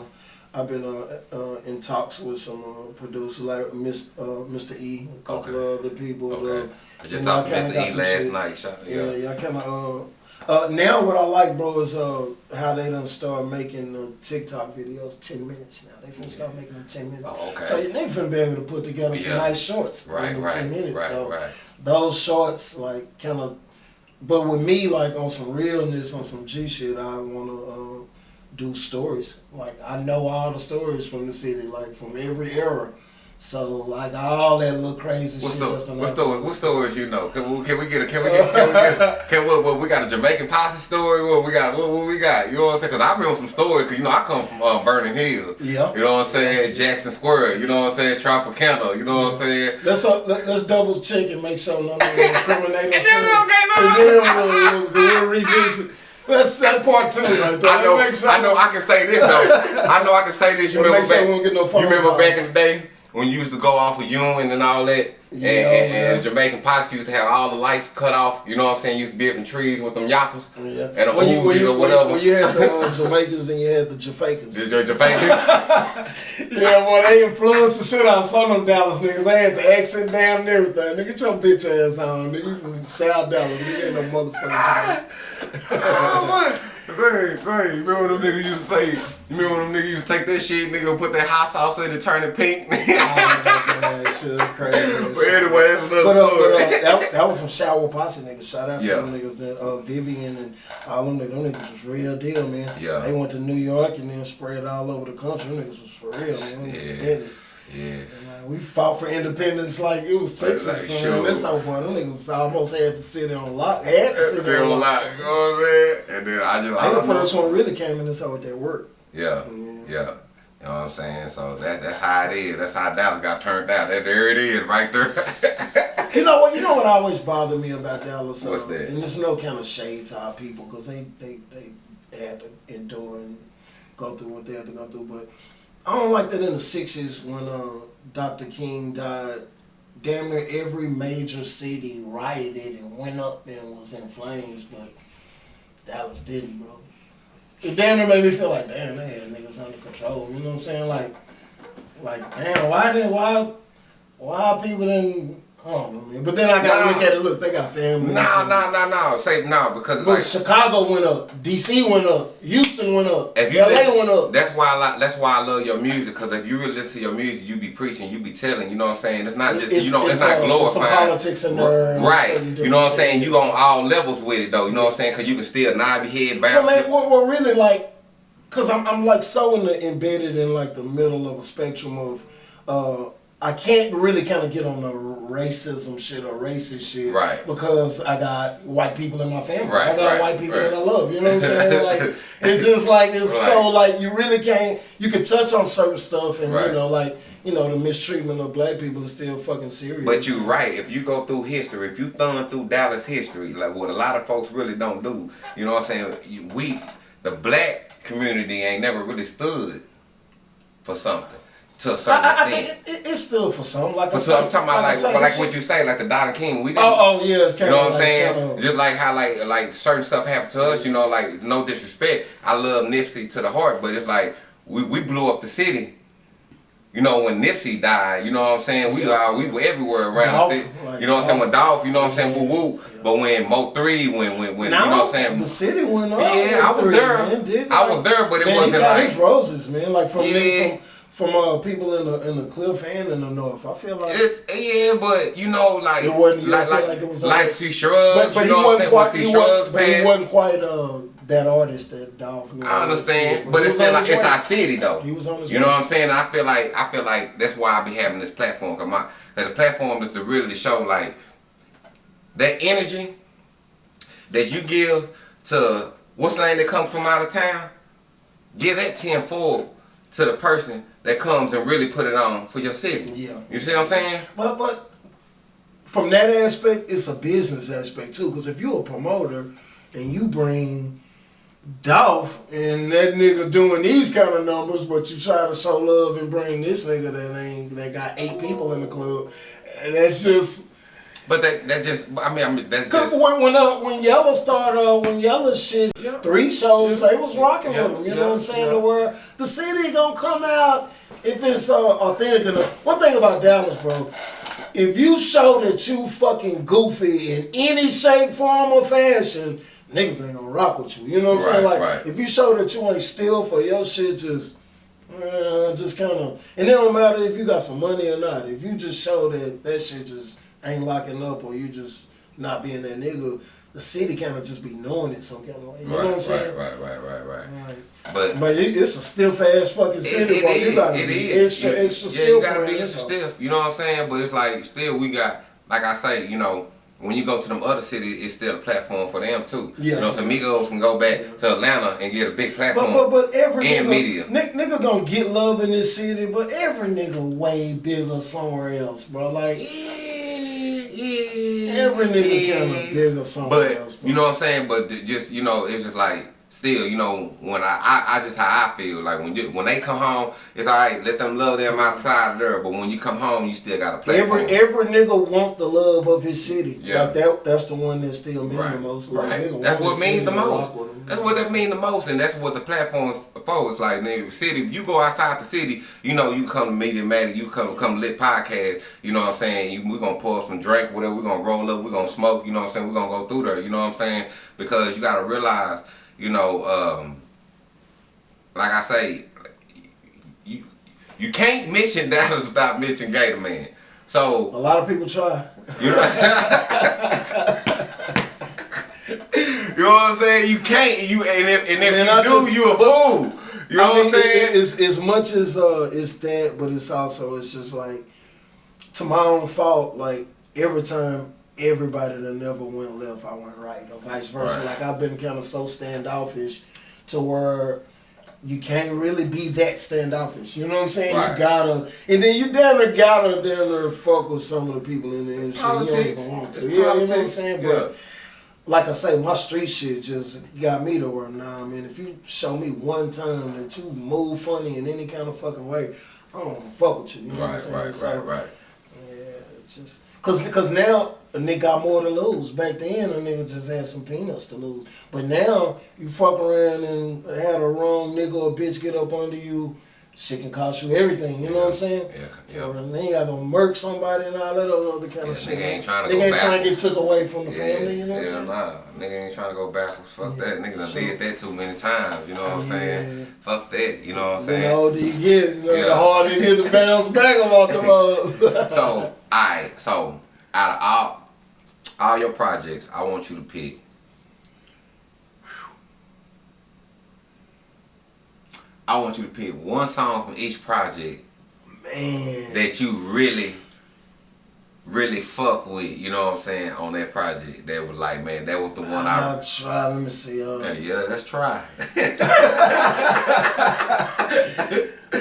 I've been uh, uh, in talks with some uh, producers like Miss, uh, Mr. E, a couple Okay. of other people. Okay. I just talked to Mr. E last shit. night. Yeah, yeah. yeah, I kind of. Uh, now what I like, bro, is uh, how they done start making uh, TikTok videos ten minutes now. They finna start making them ten minutes. Oh, okay. So they finna be able to put together some Yeah. nice shorts Right, in right, ten minutes. right, so right. those shorts, like, kind of. But with me, like on some realness, on some G shit, I wanna uh, do stories. Like I know all the stories from the city, like from every era. So like all that little crazy What shit. story? that's done What story? What stories you know? Can we, can we get a? Can we get? Can we get? (laughs) Can what? What we got a Jamaican posse story? What we got? What, what we got? You know what I'm saying? Cause I remember some stories. Cause you know I come from uh, Vernon Hills. Yeah. You know what I'm saying? Jackson Square. You know what I'm saying? Tropicana. You know what I'm saying? Let's uh, let, let's double check and make sure none of them (laughs) incriminate us. Okay, no, And then we'll, revisit. Let's set part two right there. I know. Sure, I know. I can say this though. I know I can say this. You remember sure back? get no you remember back in the day when you used to go off of Ewing and all that. And, Yeah, and, yeah. and Jamaican posse used to have all the lights cut off. You know what I'm saying? You Used to be up in trees with them yappers Yeah. and the when you, you, or whatever. When you had the uh, (laughs) Jamaicans and you had the Jamaicans. The, the, Jamaican. (laughs) Yeah, boy, they influenced the shit out of some of them Dallas niggas. They had the accent down and everything. Nigga, get your bitch ass on. Nigga, you from South Dallas. Nigga, ain't no motherfucking Dallas. (laughs) oh, hey, you remember them niggas used to say, you remember them niggas used to take that shit, nigga, put that hot sauce in it, turn it pink? Oh, that shit crazy. (laughs) but anyway, that's another But, uh, but uh, that, that was some shower posse niggas. Shout out Yeah. to them niggas, that, uh, Vivian and all them niggas. Them niggas was real deal, man. Yeah. They went to New York and then spread all over the country. Them niggas was for real, man. Them Yeah. Yeah. Like, we fought for independence like it was Texas. like, son. sure. That's so fun. Them niggas almost had the city on lock. Had city Feel on a lock. lot, you know what I'm saying? And then I just, I They the don't know. first one really came in this hoe with that work. Yeah, Yeah. yeah. You know what I'm saying? So that that's how it is. That's how Dallas got turned out. There, there it is, right there. You know what? You know what always bothered me about Dallas? What's that? And there's no kind of shade to our people because they, they they had to endure and go through what they had to go through. But I don't like that in the '60s when uh, Dr. King died. Damn near every major city rioted and went up and was in flames, but Dallas didn't, bro. It damn near made me feel like, damn, they had niggas under control. You know what I'm saying? Like, like, damn, why did why why people didn't? I don't know, man. But then I gotta Nah. look at it. Look, they got families. nah, nah, nah, nah. Say no because But like Chicago went up, DC went up, Houston went up, if you LA listen, went up. that's why I like, that's why I love your music because if you really listen to your music, you be preaching, you be telling. You know what I'm saying? It's not just It's- you know, it's, it's, not uh, glorifying. it's some politics in there and right? You know what I'm saying? shit. You on all levels with it though. You know what I'm saying? Because you can still nod your head Well, bounce. man, well, well, really, like, cause I'm, I'm like so in the, embedded in like the middle of a spectrum of, uh, I can't really kind of get on the racism shit or racist shit, Right. Because I got white people in my family. Right, I got right, white people right. that I love. You know what I'm saying? (laughs) Like, it's just like it's so like you really can't. You can touch on certain stuff, and Right. you know, like you know, the mistreatment of black people is still fucking serious. But you're right. If you go through history, if you thumb through Dallas history, like what a lot of folks really don't do, you know what I'm saying? We the black community ain't never really stood for something to a certain I, I, I extent. think it, it, it's still for some. Like For some, I'm talking about I like, like what you say, like the Don King. We oh, didn't, Oh, oh yeah, it's kind you know what I'm like, saying? kinda- Just like how like like certain stuff happened to us, you know, like no disrespect. I love Nipsey to the heart, but it's like we, we blew up the city. You know, when Nipsey died, you know what I'm saying? We are we were everywhere around Dolph, the city. like you know what I'm saying? With Dolph, you know what I'm saying? Yeah, Woo woo. yeah. But when Mo3, when when when Now, you know what I'm saying? The city went up. Yeah, I was three, there. Man, I was there, but it man, wasn't he got like- his roses, man. Like from Yeah. from, from uh, people in the in the cliff and in the north. I feel like. It's, yeah, but you know, like It wasn't- like like, like it was like like- C Struggs. but but he wasn't quite. He wasn't, but he wasn't quite uh, that artist that Dolph. knew. I understand, but he it's was like it's our city though. He was on his You know what I'm saying? I feel like I feel like that's why I be having this platform. Cause my cause the platform is to really show like that energy that you give to what's name that comes from out of town. Give that tenfold to the person that comes and really put it on for your city. Yeah. You see what I'm saying? But but from that aspect, it's a business aspect too. Because if you're a promoter and you bring Dolph and that nigga doing these kind of numbers, but you try to show love and bring this nigga that ain't that got eight people in the club, and that's just. But that that just I mean I mean that's Cause just when when uh, when Yella started uh, when Yella shit Yeah. three shows they was rocking Yeah, with them. You yeah, know what I'm saying? yeah. The word the city gonna come out if it's uh, authentic enough. One thing about Dallas, bro, if you show that you fucking goofy in any shape, form, or fashion, niggas ain't gonna rock with you. You know what I'm saying? Like right. if you show that you ain't still for your shit, just. Uh, just kind of, and it don't matter if you got some money or not. If you just show that that shit just ain't locking up, or you just not being that nigga, the city kind of just be knowing it some kind of way. You know what I'm saying? right, right, right, right, right. Like, But but it, it's a stiff ass fucking city, it bro. is, You gotta it be is. extra, You- extra yeah, stiff. you gotta be extra stiff. You know what I'm saying? But it's like still we got like I say, you know, when you go to them other cities, it's still a platform for them too. Yeah. You know, so Migos can go back Yeah. to Atlanta and get a big But platform. but but every And nigga, media. Nick, nigga gonna get love in this city, but every nigga way bigger somewhere else, bro. Like yeah, yeah, every nigga yeah. kind of bigger somewhere But else. You know what I'm saying? But th- just you know, it's just like still, you know, when I, I, I just how I feel. Like when you when they come home, it's alright, let them love them outside there. But when you come home, you still gotta play. Every every nigga want the love of his city. Yeah. Like that that's the one that still mean the most. Like right. nigga That's what means the most. That's what that mean the most, and that's what the platform's for. It's like nigga, city. You go outside the city, you know, you come to Media Matic, you come come lit podcast. You know what I'm saying? You, we gonna pour some drink, whatever. We gonna roll up, we gonna smoke. You know what I'm saying? We gonna go through there. You know what I'm saying? Because you gotta realize, you know, um, like I say, you you can't mention (laughs) Dallas without mentioning Gator Man. So A lot of people try. you know, (laughs) you know what I'm saying? You can't. You and if and if Man, you I do, just- you a fool. You know I what I'm saying? it- it's as much as uh, it's that, but it's also it's just like to my own fault. Like every time everybody that never went left, I went right, or vice versa. Right. Like I've been kind of so standoffish to where you can't really be that standoffish. You know what I'm saying? Right. You gotta, and then you damn near gotta damn near fuck with some of the people in the industry. You don't even want to. Yeah, you know what I'm politics. saying? Yeah. But like I say, my street shit just got me to where now, nah, man. If you show me one time that you move funny in any kind of fucking way, I don't fuck with you. You know what I'm Right, saying? right, So, right, right. Yeah, just cause, cause now a nigga got more to lose. Back then, a nigga just had some peanuts to lose. But now you fuck around and had a wrong nigga or bitch get up under you. Shit can cost you everything. You know what I'm saying? Yeah, So yeah. then you gotta murk somebody and all that other kind Yeah, of shit. nigga ain't trying to Nigga ain't trying to get took away from the Yeah, family. You know what I'm saying? nah. Nigga ain't trying to go backwards. Fuck Yeah, that. Nigga done sure. did that too many times. You know what I'm saying? Fuck that. You know what I'm Then the saying? older you get, you know, Yeah. the harder it hit to bounce back about the. (laughs) So, alright, so out of all all your projects, I want you to pick. I want you to pick one song from each project Man. that you really, really fuck with. You know what I'm saying on that project. That was like, man, that was the one I. I'll try. Let me see. Uh, Yeah, yeah, let's try. (laughs)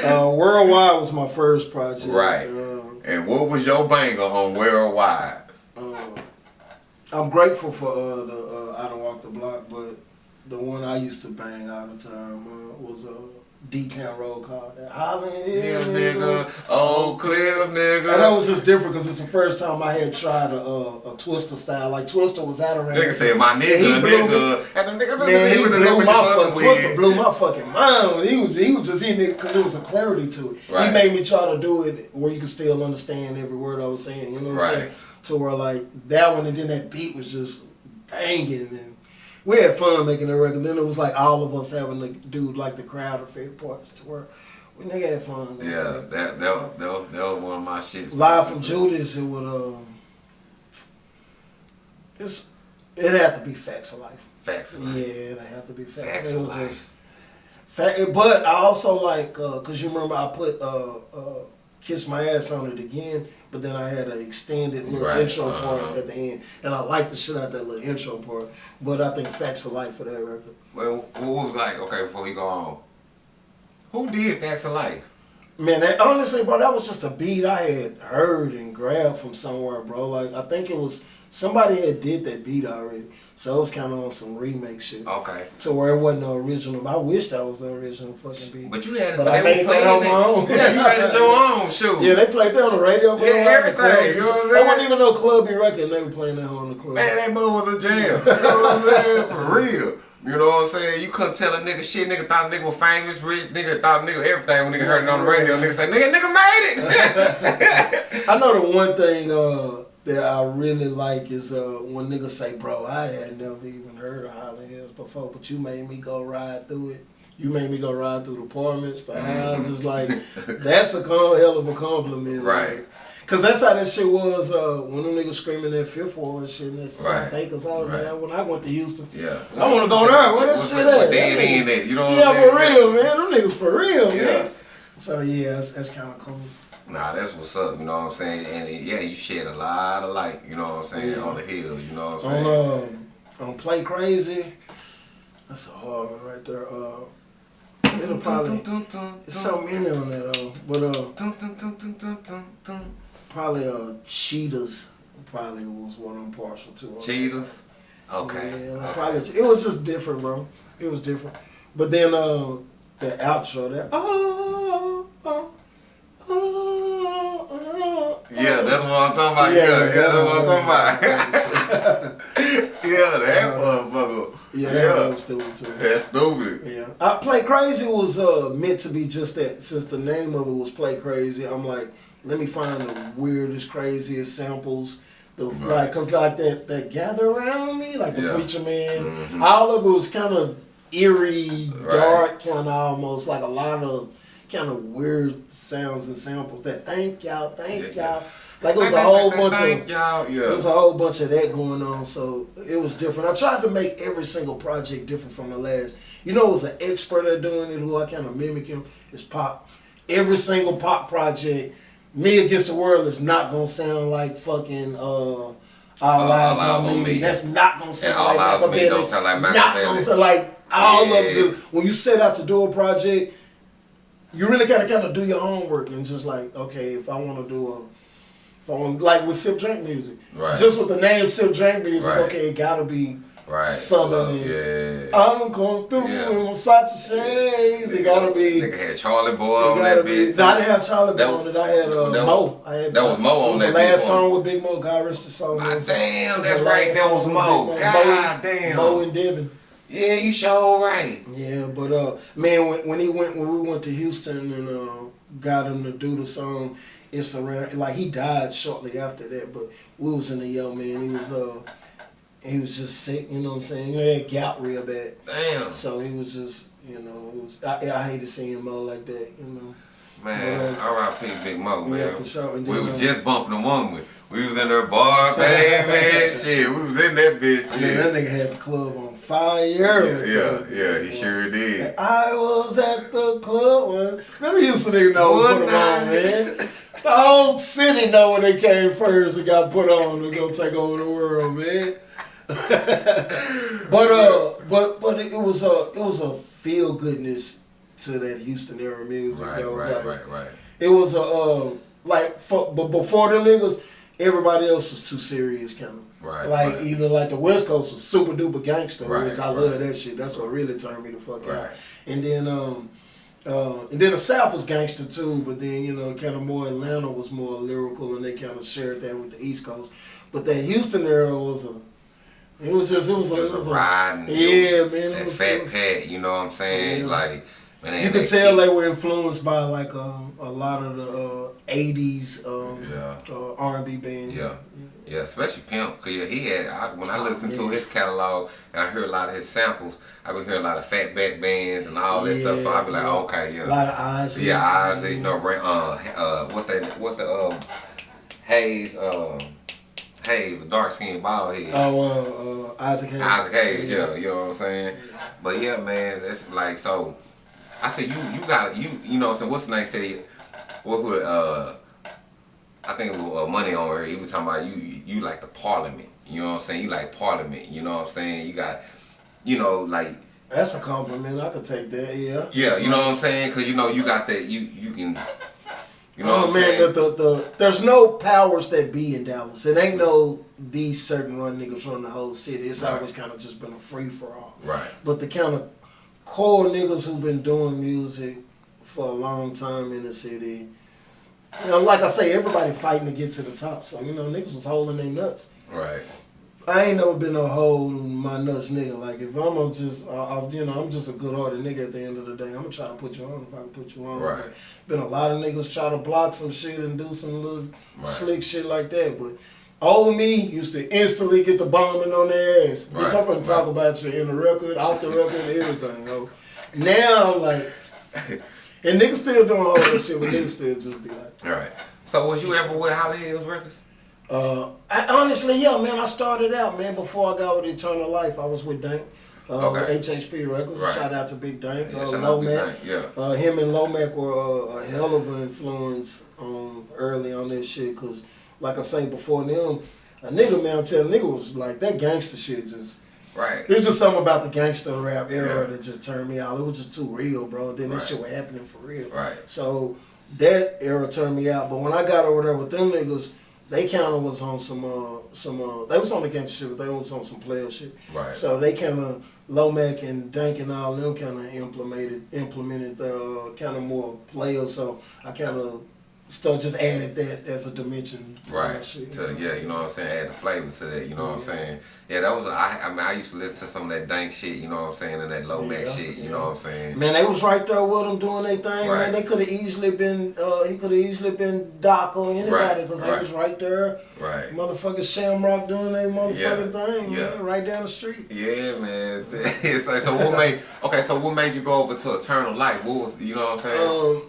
uh, Worldwide was my first project. Right. Um, and what was your banger on Worldwide? I'm grateful for uh, the uh, I don't walk the block, but the one I used to bang all the time uh, was a uh, D-Town roll call. Holland Hill niggas, Old Cliff nigga. And that was just different because it's the first time I had tried a, a, a Twista style. Like Twista was out around. Nigga said my nigga, he blew nigga. And the nigga, man, he blew my fucking Twista blew my fucking mind when he was he was just in it because there was a clarity to it. Right. He made me try to do it where you could still understand every word I was saying. You know what right. I'm saying? To where like that one and then that beat was just banging and we had fun making the record. Then it was like all of us having to do like the crowd effect parts to where we nigga had fun. Man. Yeah, that that, that, that, was, that was one of my shits. Live from Judas, it would um, it's it had to be facts of life. Facts of life. Yeah, it had to be facts. Facts it of life. Just, fact, but I also like uh, cause you remember I put uh, uh, kiss my ass on it again but then I had an extended little right. intro uh-huh. part at the end, and I liked the shit out that little intro part. But I think Facts of Life for that record. Well, what was like? Okay, before we go on, who did Facts of Life? Man, that, honestly, bro, that was just a beat I had heard and grabbed from somewhere, bro. Like I think it was somebody had did that beat already. So it was kind of on some remake shit. Okay. To where it wasn't the original. I wish that was the original fucking beat. But you had, but I made that on my own. Yeah, you made it your own. Shoot. Yeah, they played that on the radio. Yeah, everything. You know what I'm saying? That wasn't even no clubby record. They were playing that on the club. Man, that move was a jam. you know what I'm saying? For real. You know what I'm saying? You couldn't tell a nigga shit. Nigga thought a nigga was famous, rich. Nigga thought a nigga everything when nigga heard it on the radio. Nigga say, nigga, nigga made it. (laughs) I know the one thing. Uh, that I really like is uh, when niggas say, bro, I had never even heard of Highland Hills before, but you made me go ride through it. You made me go ride through the apartments, the mm-hmm. houses. Like, (laughs) that's a hell of a compliment. Right. Like, Cause that's how that shit was uh, when them niggas screaming that fifth ward and shit and that right. South Acres. I was right. man, when I went to Houston, yeah, I want to go there. Where that shit at? Dead in it, you know. yeah, for real, man. Them niggas for real, yeah. man. So yeah, that's, that's kind of cool. Nah, that's what's up, you know what I'm saying? And yeah, you shed a lot of light, you know what I'm saying, yeah. on the hill, you know what I'm saying? On, uh, on Play Crazy, that's a hard one right there. Uh, it'll probably, it's so many on that though, but uh, probably uh, Cheetahs probably was what I'm partial to. Cheetahs? Okay. Yeah, okay. probably, it was just different, bro. It was different. But then uh, the outro, that, oh, oh, yeah, that's what I'm talking about. Yeah, yeah, yeah that's what I'm talking about. (laughs) yeah, that uh, motherfucker. Yeah, that yeah. was stupid too. That's stupid. Yeah. I Play Crazy was uh, meant to be just that. Since the name of it was Play Crazy, I'm like, let me find the weirdest, craziest samples. The right. like, cause like that that gather around me, like the yeah. preacher man. Mm-hmm. All of it was kind of eerie, right. dark, kind of almost like a lot of kind of weird sounds and samples that thank y'all, thank yeah, y'all. Like it was a whole bunch of y'all, yeah. it was a whole bunch of that going on. So it was different. I tried to make every single project different from the last. You know, it was an expert at doing it who I kind of mimic him. Is pop. Every single pop project, me against the world is not gonna sound like fucking. uh all uh, eyes on, on me. me. That's not gonna sound and like Makaveli. Don't sound like Not gonna sound like all yeah. of them. When you set out to do a project, you really gotta kind of do your homework and just like, okay, if I want to do a, if I want like with sip drink music, right. just with the name sip drink music, right. okay, it gotta be right. southern. yeah. I'm going through yeah. in Versace shades. It gotta be. Nigga had Charlie Boy on that bitch. No, I didn't have Charlie Boy on it. I had uh, that, Mo. I had, that was Mo on that. The last song with Big Mo. God rest his soul. damn, that's right. That was Mo. God damn. Mo and Devin. Yeah, you sure right. Yeah, but uh, man, when, when he went when we went to Houston and uh, got him to do the song, it's around like he died shortly after that. But we was in the yo man. He was uh, he was just sick. You know what I'm saying? You know, he had gout real bad. Damn. So he was just you know, it was I, I hated seeing Mo like that. You know. Man, uh, R.I.P. Big Mo, man. Yeah, for sure. And we was uh, just bumping the one with. We was in their bar, man, man, (laughs) shit. We was in that bitch. I mean, that nigga had the club on fire. Yeah, yeah, yeah, he sure did. I was at the club when remember Houston nigga know what put on, man. The whole city know when they came first and got put on to go take over the world, man. (laughs) but uh, but but it was a it was a feel goodness to that Houston era music. Right, right, like, right, right. It was a um, like for, but before them niggas, everybody else was too serious, kind of. Right, Like right. either like the West Coast was super duper gangster, Right, which I right. love that shit. That's what really turned me the fuck out. And then um uh, and then the South was gangster too, but then you know, kind of more Atlanta was more lyrical, and they kind of shared that with the East Coast. But that Houston era was a, it was just it was a, It it was was a a ride. yeah, man. It That was, fat it was, pat, you know what I'm saying? Yeah. Like, you could tell they were influenced by like um, a lot of the uh, '80s um, Yeah. uh, R&B bands. Yeah, yeah, especially Pimp, cause yeah, he had. I, when I Oh, listened to his catalog and I heard a lot of his samples, I would hear a lot of fatback bands and all that stuff. So I'd be like, Yeah, okay, A yeah, lot of eyes. yeah, eyes, you know, Ra- uh, uh, what's that? What's the um, Hayes, uh, Hayes, the dark skinned bald head. Oh, uh, uh, Isaac Hayes. Isaac Hayes, yeah, you know what I'm saying. But yeah, man, that's like so. I said you you got you you know what I'm saying. What's the name say? What would uh? I think it was uh, money on her. He was talking about you you like the parliament. You know what I'm saying. You like parliament. You know what I'm saying. You got you know like That's a compliment. I could take that. Yeah. yeah. You know what I'm saying. Cause you know you got that you you can. You know oh what I'm man, saying. the, the, the there's no powers that be in Dallas. It ain't no these certain run niggas run the whole city. It's Right. always kind of just been a free for all. Right. But the kind of core niggas who've been doing music for a long time in the city, you know, like I say, everybody fighting to get to the top. So you know, niggas was holding their nuts. Right. I ain't never been a hold my nuts nigga. Like if I'm a just, uh, I, you know, I'm just a good hearted nigga. At the end of the day, I'm gonna try to put you on if I can put you on. Right. But been a lot of niggas try to block some shit and do some little Right. slick shit like that. But old me used to instantly get the bombing on their ass. Right, Bitch, I'm gonna talk about you in the record, off the record, everything. Yo. Now I'm like, and niggas still doing all that shit, but niggas still just be like. All right. So was you ever with Holly Hills Records? Uh, I, honestly, yeah, man. I started out, man. Before I got with Eternal Life, I was with Dank, uh, Okay. HHP Records. Right. Shout out to Big Dank, Yeah, uh, Lomac. Yeah. Uh, him and Lomac were uh, a hell of an influence um, early on this shit. Cause, like I say, before them, a nigga man tell nigga was like that gangster shit just. Right. It was just something about the gangster rap era Yeah. that just turned me out. It was just too real, bro. Then this shit was happening for real. Right. So that era turned me out. But when I got over there with them niggas, they kind of was on some uh some uh they was on the gangster shit, but they was on some player shit. Right. So they kind of Lomac and Dank and all them kind of implemented implemented uh kind of more player. So I kind of still just added that as a dimension. To Right. shit, To, you know? yeah, you know what I'm saying? Add the flavor to that, you know what I'm saying? Yeah, that was, I, I mean, I used to listen to some of that dank shit, you know what I'm saying? And that Lomac Yeah, shit, you yeah. know what I'm saying? Man, they was right there with him doing their thing. Right. Man, they could have easily been. Uh, he could have easily been Doc or anybody because right. they was right there. Right. Motherfucking Shamrock doing their motherfucking Yeah, thing, yeah. man, right down the street. Yeah, man. It's, (laughs) it's like, so what made, okay, so what made you go over to Eternal Life? What was, you know what I'm saying? Um,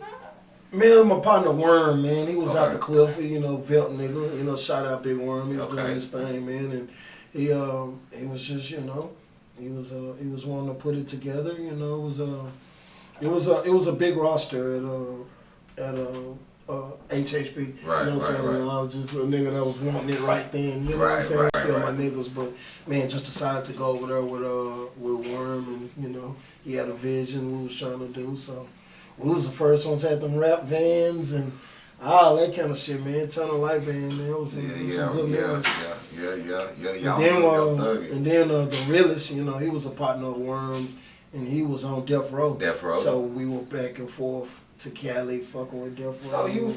man, my partner Worm, man, he was out the cliff, you know, Velt nigga, you know, shout out Big Worm, he was Okay. doing his thing, man, and he um he was just, you know, he was uh he was wanting to put it together, you know, it was uh it was a it was a big roster at uh at uh uh, HHP, Right, you know what I'm right, saying? right. I was just a nigga that was wanting it right then, you know what I'm saying? right, Still my niggas, but man, just decided to go over there with uh with Worm, and you know he had a vision we was trying to do, so we was the first ones had them rap vans and all that kind of shit, man. Ton of life van, man. It was some, yeah, it was yeah, some good yeah, memories. yeah, yeah, yeah, yeah, And then, it. and then uh, Tha Realest, you know, he was a partner of Worms, and he was on Death Row. Death Row. So we were back and forth to Cali, fucking with Death Row. So you-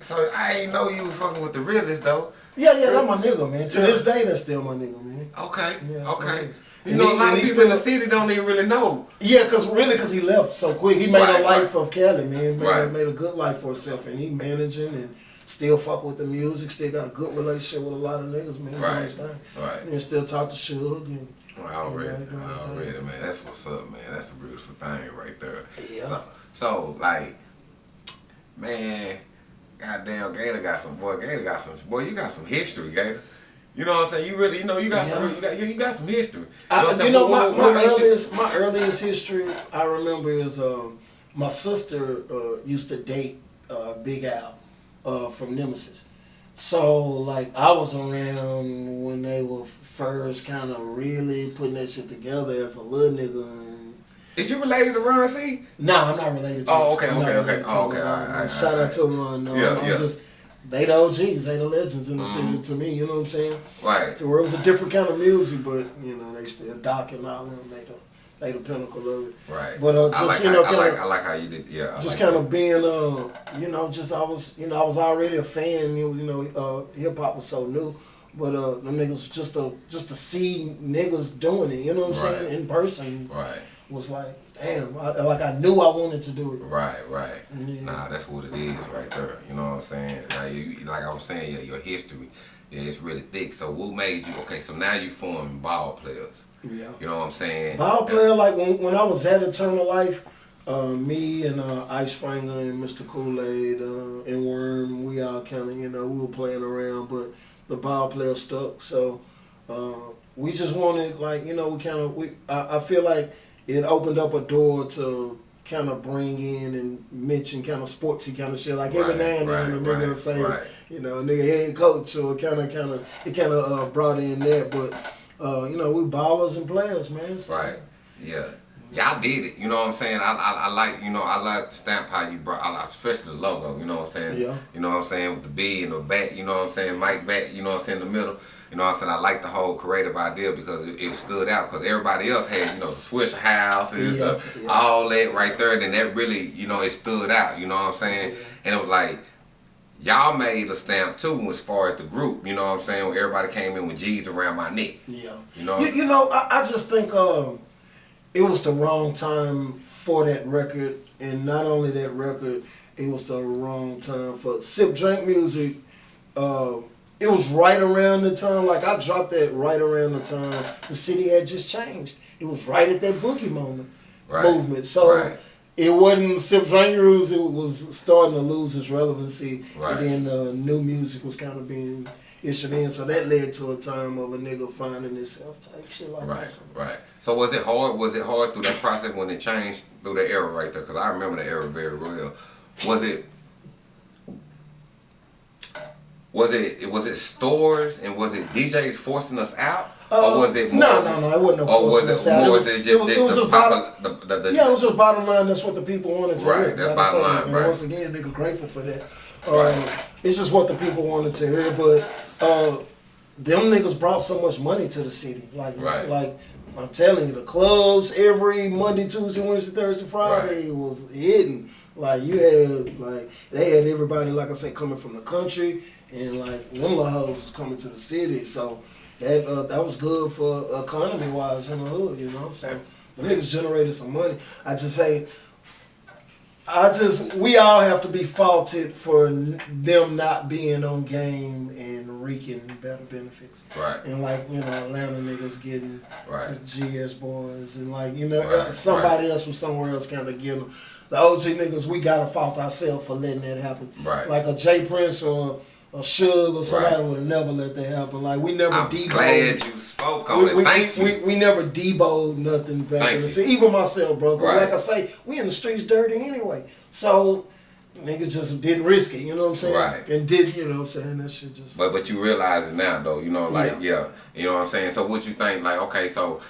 So I ain't know you fucking with Tha Realest though. Yeah, yeah, that's my nigga, man. To Yeah. this day, that's still my nigga, man. Okay, Yeah, okay. You And know, he- a lot of people in the city don't even really know. Yeah, cause really, cause he left so quick. He made Right, a life right. of Kelly, man. Made, Right. made a good life for himself, and he managing and still fuck with the music. Still got a good relationship with a lot of niggas, man. Right, his thing. right. And still talk to Suge and Well, already, Right, right, right. already, man. That's what's up, man. That's a beautiful thing right there. Yeah. So, so like, man, goddamn, Gator got some boy. Gator got some boy. You got some history, Gator. You know what I'm saying? You really, you know, you got some, you got, you got some history. You I, I'm you know, my, my you- earliest my earliest history I remember is um, my sister uh, used to date uh, Big Al uh, from Nemesis. So like I was around when they were first kind of really putting that shit together as a little nigga. Is you related to Ron C? nah, I'm not related to. Oh, him. okay, okay, okay. Oh, okay, No, All right, all right, Shout out to Ron. No, Yeah, I'm yeah. just they the OGs, they the legends in the mm-hmm. city to me. You know what I'm saying? Right. To where it was a different kind of music, but you know they still Doc and all them. They the they the pinnacle of it. Right. But uh, just like, you know, kind of I, like, how you did. Yeah. I just like kind of being uh, you know, just I was you know I was already a fan. You know, uh, hip hop was so new. But uh, the niggas just to just to see niggas doing it, you know what I'm right. saying, in person, right, was like, damn, I, like I knew I wanted to do it. Right, right. Yeah. Nah, that's what it is right there. You know what I'm saying? Like, you, like I was saying, your, your history is really thick. So what made you okay? So now you form ball players. Yeah. You know what I'm saying? Ball player, like when when I was at Eternal Life. Uh, me and uh, Ice Finger and Mr. Kool Aid uh, and Worm, we all kind of, you know, we were playing around, but the ball player stuck. So uh, we just wanted, like, you know, we kind of, we I, I feel like it opened up a door to kind of bring in and mention kind of sportsy kind of shit. Like every right, now and then, right, a nigga right, say, right. you know, a nigga head coach or kind of, kind of, it kind of uh, brought in that. But uh, you know, we ballers and players, man. So. Right. Yeah. Y'all did it. You know what I'm saying? I, I, I like you know I like the stamp how you brought. I like especially the logo. You know what I'm saying? Yeah. You know what I'm saying with the B and the back. You know what I'm saying? Mike back. You know what I'm saying in the middle. You know what I'm saying? I like the whole creative idea because it, it stood out because everybody else had, you know, the Swishahouses, yeah, yeah. all that right there. Then that really, you know, it stood out. You know what I'm saying? Yeah. And it was like, y'all made a stamp too as far as the group. You know what I'm saying? Where everybody came in with G's around my neck. Yeah. You know? You, you know, I, I just think um, it was the wrong time for that record. And not only that record, it was the wrong time for sip drink music. Uh, it was right around the time, like I dropped that right around the time the city had just changed. It was right at that boogie moment right. movement. So right. it wasn't Sip Drink Rules, it was starting to lose its relevancy. Right. And then uh, new music was kind of being issued in. So that led to a time of a nigga finding himself type shit like right, that. Right, right. So was it hard? Was it hard through that process when it changed through the era right there? Because I remember the era very well. Was it was it was it stores and was it DJs forcing us out? Uh, or was it more, no, no, no? It wasn't no forcing us out. It was, it, just, it was, it was just bottom, the, the, the, yeah, it was just bottom line. That's what the people wanted to right, hear. That's like bottom line, and right. once again, nigga, grateful for that. Uh, right. It's just what the people wanted to hear, but uh, them niggas brought so much money to the city. Like, right. like I'm telling you, the clubs every Monday, Tuesday, Wednesday, Thursday, Friday was hitting. Like you had, like they had everybody, like I said, coming from the country and like them hoes was coming to the city, so that uh, that was good for economy wise in the hood, you know. So the niggas generated some money. I just say, I just we all have to be faulted for them not being on game and reaping better benefits. Right. And like you know Atlanta niggas getting right. the GS Boyz and like you know right. somebody right. else from somewhere else kind of getting them. The OG niggas we gotta fault ourselves for letting that happen. Right. Like a J. Prince or or Suge or somebody right. would have never let that happen. Like we never I'm deboed. glad you spoke on we, it. We, Thank we, you. We, we never deboed nothing back Thank in the city. Even myself, bro. Right. Like I say, we in the streets dirty anyway. So niggas just didn't risk it, you know what I'm saying? Right. And did, you know what I'm saying? That shit just But but you realize it now though, you know, like yeah. yeah. You know what I'm saying? So what you think, like, okay, so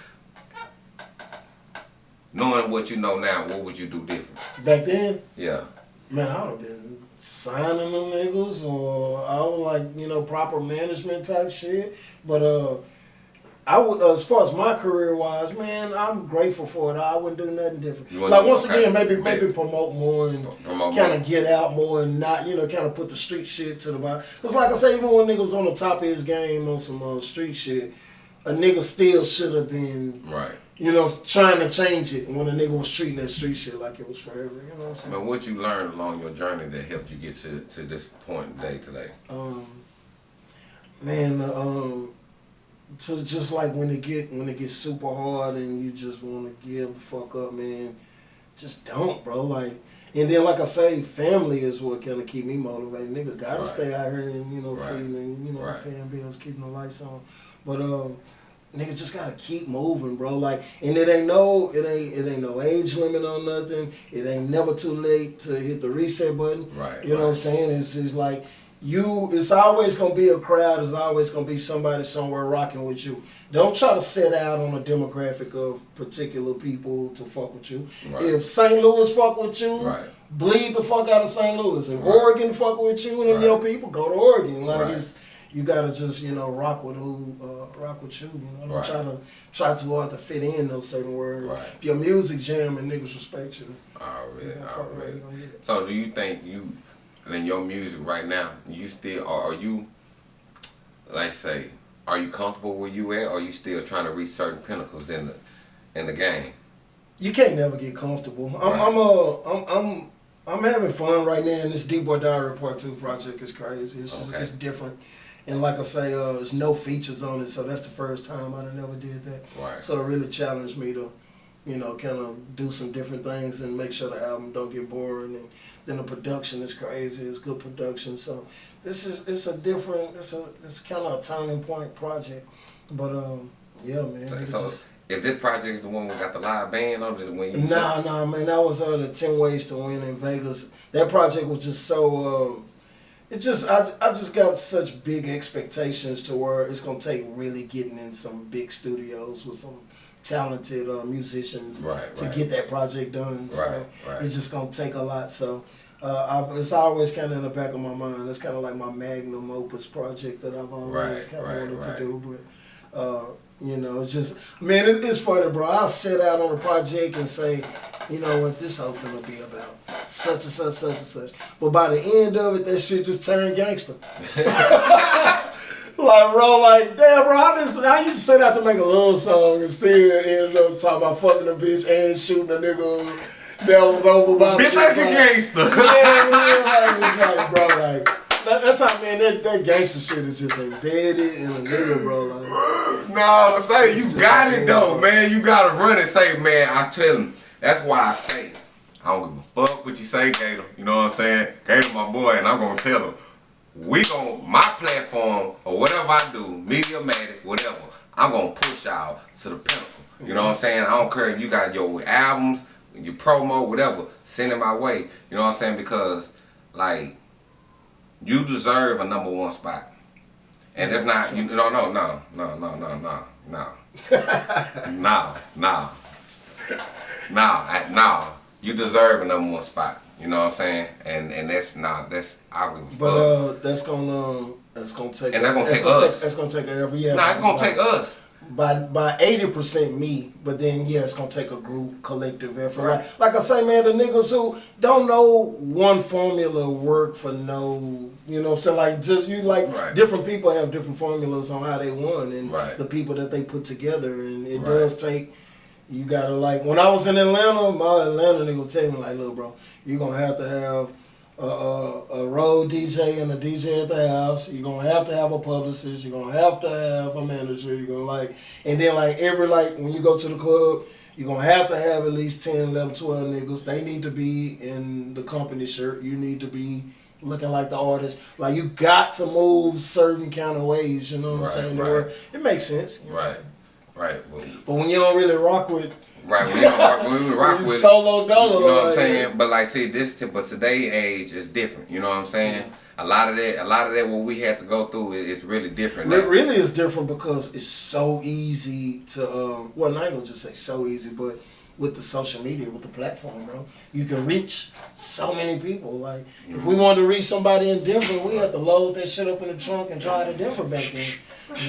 knowing what you know now, what would you do different? Back then? Yeah. Man, I would have been signing them niggas or I don't like, you know, proper management type shit. But uh I would, uh, as far as my career wise, man, I'm grateful for it. I wouldn't do nothing different. Like once again, maybe maybe promote more and kind of get out more and not, you know, kind of put the street shit to the bottom. Cause like I say, even when niggas on the top of his game on some uh, street shit, a nigga still should have been right you know, trying to change it when a nigga was treating that street shit like it was forever. You know what I'm saying? But what you learned along your journey that helped you get to, to this point day today? Um, man, um, to just like when it get when it gets super hard and you just want to give the fuck up, man. Just don't, bro. Like, and then like I say, family is what kind of keep me motivated. Nigga, gotta right. stay out here and you know right. feeding, you know, right. paying bills, keeping the lights on. But um nigga just gotta keep moving, bro. Like, and it ain't no, it ain't, it ain't no age limit on nothing. It ain't never too late to hit the reset button. Right. You know right. what I'm saying? It's just like you it's always gonna be a crowd. There's always gonna be somebody somewhere rocking with you. Don't try to set out on a demographic of particular people to fuck with you. Right. If St. Louis fuck with you, Right. bleed the fuck out of St. Louis. If. Oregon fuck with you and them Right. your people, go to Oregon. Like Right. it's you gotta just you know rock with who uh, rock with you. you know? Don't Right. try to try too hard to fit in those certain words. Right. If your music jam and niggas respect you, Already, you gonna fuck around, already. you gonna get it. So do you think you in your music right now, you still or are you like say, are you comfortable where you at or are you still trying to reach certain pinnacles in the in the game? you can't never get comfortable. I'm Right. I'm uh I'm I'm I'm having fun right now and this D Boy Diary Part Two project is crazy. It's just Okay. it's different. And like I say, uh, there's no features on it, so that's the first time I done never did that. Right. So it really challenged me to, you know, kind of do some different things and make sure the album don't get boring. And then the production is crazy. It's good production. So this is it's a different. It's a it's kind of a turning point project. But um, yeah, man. So, so just- is this project the one we got the live band on it when you Nah, nah, man. That was uh, the Ten Ways to Win in Vegas. That project was just so. Um, it just I, I just got such big expectations to where it's gonna take really getting in some big studios with some talented uh, musicians Right, to right. get that project done. So Right, it's just gonna take a lot. So. Uh, I've, it's always kind of in the back of my mind. It's kind of like my magnum opus project that I've always kind of wanted to do. But uh, you know, it's just man, it, it's funny, bro. I'll set out on a project and say, you know what, this whole finna be about such and such, such and such. But by the end of it, that shit just turned gangster. (laughs) like, bro, like, damn, bro, I just I used to set out to make a love song and still end up talking about fucking a bitch and shooting a nigga that was over by Bitch like a gangster. yeah, man, like, like, bro, like, that, that's how, man, that, that gangster shit is just embedded in a nigga, bro. Like, No, say you got it though, yeah. man. You gotta run and say, man. I tell him. That's why I say, I don't give a fuck what you say, Gator. You know what I'm saying? Gator, my boy, and I'm gonna tell him. We gon' my platform or whatever I do, media Mediamatic, whatever. I'm gonna push y'all to the pinnacle. You know what I'm saying? I don't care if you got your albums, your promo, whatever. Send it my way. You know what I'm saying? Because like you deserve a number one spot. And it's not you no no no no no no no no (laughs) no no no I- no you deserve a number one spot. You know what I'm saying? And and that's not that's I would But uh, that's gonna um, that's gonna take. And that's gonna take gonna us. that's gonna take every year. nah, it's gonna take us. by by eighty percent me, but then yeah, it's gonna take a group collective effort. Right. Like, like I say, man, the niggas who don't know one formula work for no, you know, so like just you like Right. different people have different formulas on how they won and Right. the people that they put together, and it does take. You gotta like when I was in Atlanta, my Atlanta nigga would tell me like, look, bro, you're gonna have to have a, a, a road DJ and a DJ at the house. You're gonna have to have a publicist. You're gonna have to have a manager. You're gonna like, and then like every like when you go to the club, you're gonna have to have at least 10, 11, 12 niggas. They need to be in the company shirt. You need to be looking like the artist. Like you got to move certain kind of ways. You know what Right, I'm saying? right. Where it makes sense. Right, right, well, But when you don't really rock with right. We don't rock, when we rock when (laughs) you with it, solo dolo, You know what I'm like, saying? But like, see, this, but today age is different. You know what I'm saying? A lot of that, a lot of that, what we had to go through, is really different. It now. really is different because it's so easy to um well not gonna just say so easy, but with the social media, with the platform, bro, you can reach so many people. Like if we wanted to reach somebody in Denver, we had to load that shit up in the trunk and drive to Denver back then.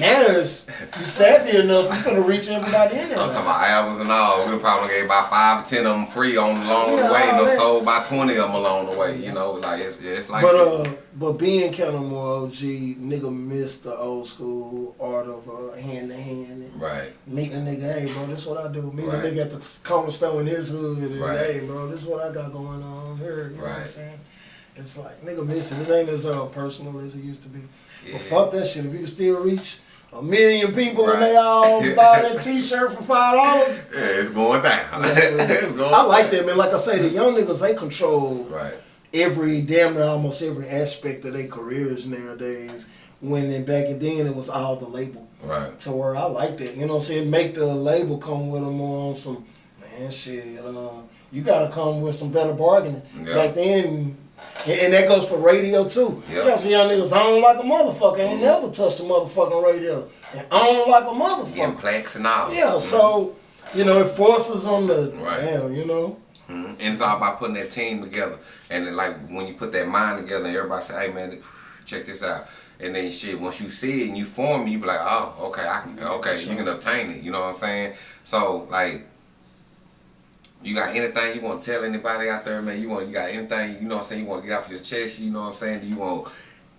Now it's you savvy enough, you gonna reach everybody in there. I'm talking about albums and all. We probably gave about five or ten of them free on along Yeah, the way, and all done that. sold about twenty of them along the way. You know, like it's it's like. But uh, but being kind of more OG, nigga missed the old school art of uh, hand to hand right, meeting a nigga, hey bro, this what I do. Meeting Right. a nigga at the corner store in his hood, and Right. hey bro, this what I got going on here. You know what I'm saying? It's like nigga missed it. It ain't as uh, personal as it used to be. Yeah. But fuck that shit. If you can still reach a million people and they all (laughs) buy that T-shirt for five dollars. yeah, it's going down. (laughs) (laughs) it's going. I like that man. Like I say, the young niggas they control Right, every damn near almost every aspect of their careers nowadays. When in back in then it was all the label. right, to where I like that. You know what I'm saying? Make the label come with them on some man shit. Uh, you gotta come with some better bargaining. Yeah. Back then, And, that goes for radio too. Yep. Got some young niggas on like a motherfucker. Ain't never touched a motherfucking radio. And on like a motherfucker. Getting plaques and all. Yeah, so you know, it forces on the Right. damn, you know. Mhm. And it's all about putting that team together. And then, like when you put that mind together and everybody say, hey man, check this out. And then shit, once you see it and you form it, you be like, oh, okay, I can okay, you can obtain it. You know what I'm saying? So like you got anything you want to tell anybody out there, man? You want you got anything, you know what I'm saying, you want to get off your chest, you know what I'm saying? Do you want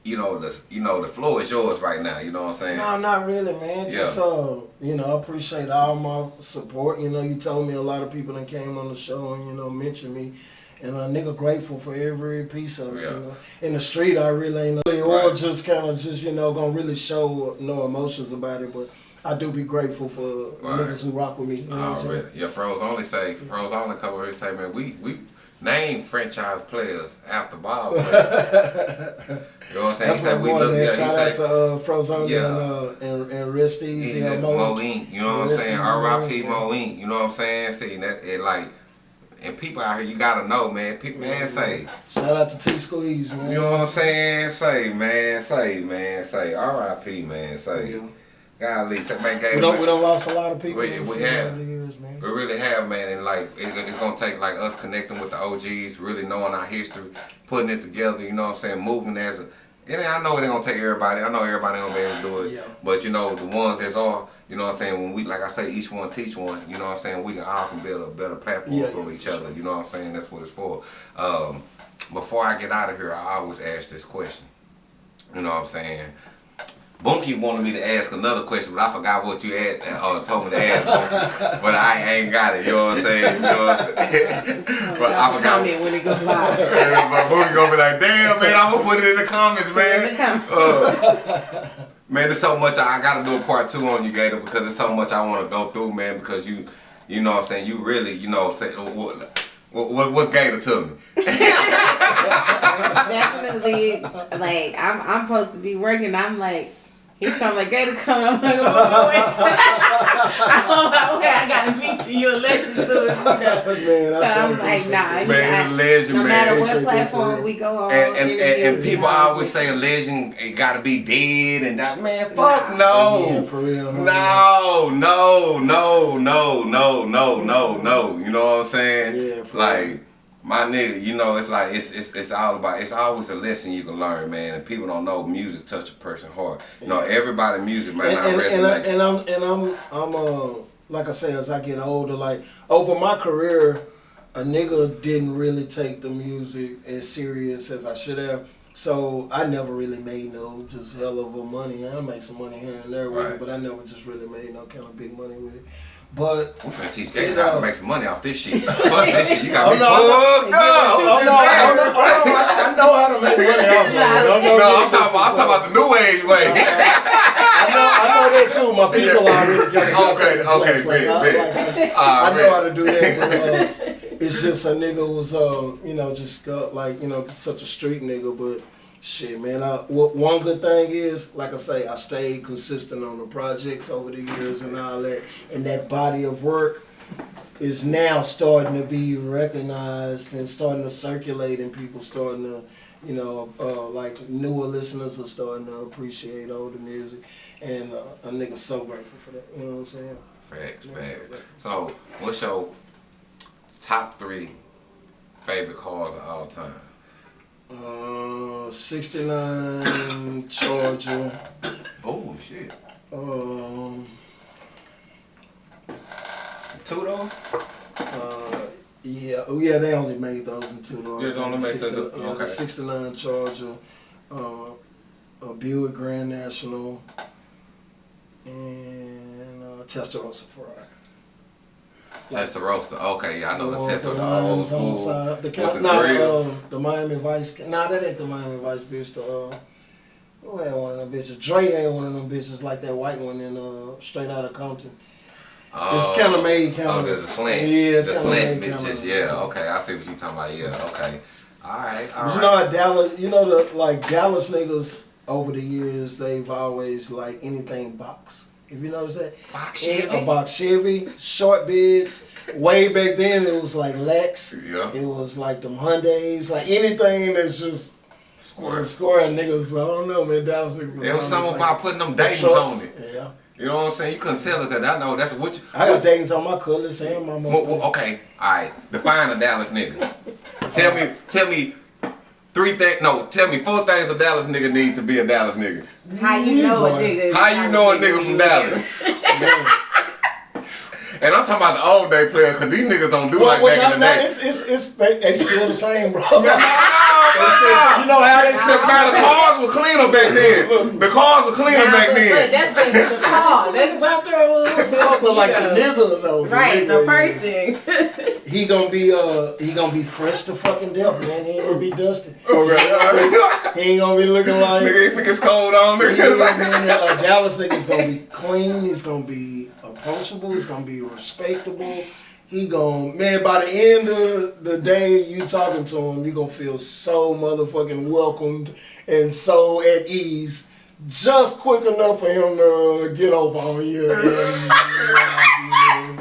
you know, the you know, the floor is yours right now, you know what I'm saying? No, not really, man. Just Yeah. uh, you know, I appreciate all my support. You know, you told me a lot of people that came on the show and you know mentioned me, and a nigga grateful for every piece of it. Yeah. You know, in the street, I really ain't or Right. just kind of just you know gonna really show no emotions about it, but. I do be grateful for Right. niggas who rock with me. You know what I'm saying? Yeah, Froze only say Froze only come over here say, man, we we name franchise players after Bob. (laughs) you know what I'm saying? That's my said we boy, look- man. Shout out to uh, Frozone Yeah. and, uh, and and Rest he Easy said and Mo Mo. Inc. You know what I'm saying? R.I.P. Mo Inc. You know what I'm saying? See that it like and people out here you gotta know, man. People man say. Shout out to T Squeeze, man. You know what I'm saying? Say, man, say, man, say, R.I.P. man, say. Yeah. Golly, say, man, gave We don't we don't lost a lot of people We- in we have. over the years, man. We really have, man, and like it, it's gonna take like us connecting with the OGs, really knowing our history, putting it together. You know what I'm saying? Moving as a. And I know it ain't gonna take everybody. I know everybody ain't gonna be able to do it. Yeah. But you know the ones that's all. You know what I'm saying? When we, like I say, each one teach one. You know what I'm saying? We can all can build a better platform Yeah, for yeah, each for other. You know what I'm saying? That's what it's for. Um, before I get out of here, I always ask this question. You know what I'm saying? Bunky wanted me to ask another question, but I forgot what you asked, uh, told me to ask Bunky. (laughs) but I ain't got it, you know what I'm saying? You know what I'm saying? (laughs) (laughs) but I forgot. Comment when it goes live. but Bunky gonna be like, damn, man, I'm gonna put it in the comments, In the man. comments. Uh, man, there's so much, I gotta do a part two on you, Gator, because there's so much I wanna go through, man, because you, you know what I'm saying, you really, you know, say, what, what, what's Gator to me? Definitely, like I'm, I'm supposed to be working. I'm like, he come like Gator come. I'm like, I'm on my way. (laughs) I'm on my way. I gotta meet you. You're a legend to. You know? (laughs) Man, I so I'm like, nah. Man, yeah, legend, no man. matter what platform we go on, and and, and, and people always say a legend it gotta be dead and that. Man, fuck oh, no. Yeah, for real. No, no, no, no, no, no, no, no. You know what I'm saying? Yeah, for like. Real my nigga you know it's like it's, it's it's all about it's always a lesson you can learn man and people don't know music touch a person heart you know everybody music man and, and, and, I, and I'm and I'm I'm uh like I say as I get older, like over my career, a nigga didn't really take the music as serious as I should have. So I never really made no just hell of a money. I make some money here and there with Right. it, but I never just really made no kind of big money with it. But we finna teach Gator how to make some money off this shit (laughs) fuck this shit you got Oh, me no, fucked up oh no, oh no, oh no, I, I know how to make money off of it. I know no, I'm talking about I'm talking about the new age way (laughs) I know, I know that too. My people already got it. (laughs) Okay, okay, Like, big, I, big. like, I, I know how to do that, but uh, it's just a nigga was, uh, you know, just uh, like you know, such a street nigga. But shit, man, I, one good thing is, like I say, I stayed consistent on the projects over the years and all that, and that body of work is now starting to be recognized and starting to circulate, and people starting to, you know, uh, like newer listeners are starting to appreciate older music, and uh, a nigga so grateful for that. You know what I'm saying? Facts, Yes, facts. sir. So, what's your top three favorite cars of all time? Uh, 69 Charger. Oh shit. Um, Two though? uh, yeah, oh yeah, they only made those in two doors. Yeah, they only made two, 69 okay. yeah, the 69 Charger, uh, a Buick Grand National, and uh, Testarossa Ferrari. That's the roaster. Okay, yeah, I know the Tesla, with the old the school side. The, with ca- the nah, uh, the Miami Vice. Nah, that ain't the Miami Vice bitch. The uh, who had one of them bitches? Dre had one of them bitches like that white one in uh, Straight Outta Compton. it's kinda made kinda- Oh, there's a slant. Yeah, it's the slant made bitches. kinda- Yeah, okay, I see what you're talking about. Yeah, okay. All right, all you know how Dallas, you know the like Dallas niggas over the years, they've always like anything box. If you notice that, Box Chevy? a box Chevy, short beds. Way back then, it was like Lex. Yeah. It was like them Hyundai's, like anything that's just Square. square niggas. I don't know, man. Dallas niggas. It was something like, about putting them Dayton's on it. Yeah. You know what I'm saying? You couldn't tell it because I know that's what you. I got Dayton's on my colors and my okay, all right. Define a Dallas nigga. Tell me, tell me three things. No, tell me four things a Dallas nigga need to be a Dallas nigga. How you know a nigga? How you know a nigga from Dallas? (laughs) Man. And I'm talking about the old day player because these niggas don't do Well, like well, back no, in the no, day. it's, it's, it's, they, they still the same, bro. (laughs) No, no, you know how they The, still now, the cars were cleaner back then. The cars were cleaner Nah, back but, but then. that's just the (laughs) car. Some That's niggas out there, well, some like the nigga though. the right. The first is- thing. (laughs) He gonna be uh he gonna be fresh to fucking death, man. He ain't gonna be dusty. Okay, all right. He ain't gonna be looking like Nigga, if it gets cold on, Yeah, nigga. man, a Dallas nigga's gonna be clean. He's gonna be approachable. He's gonna be respectable. He gonna man. By the end of the day, you talking to him, you gonna feel so motherfucking welcomed and so at ease. Just quick enough for him to get over on you. (laughs) And,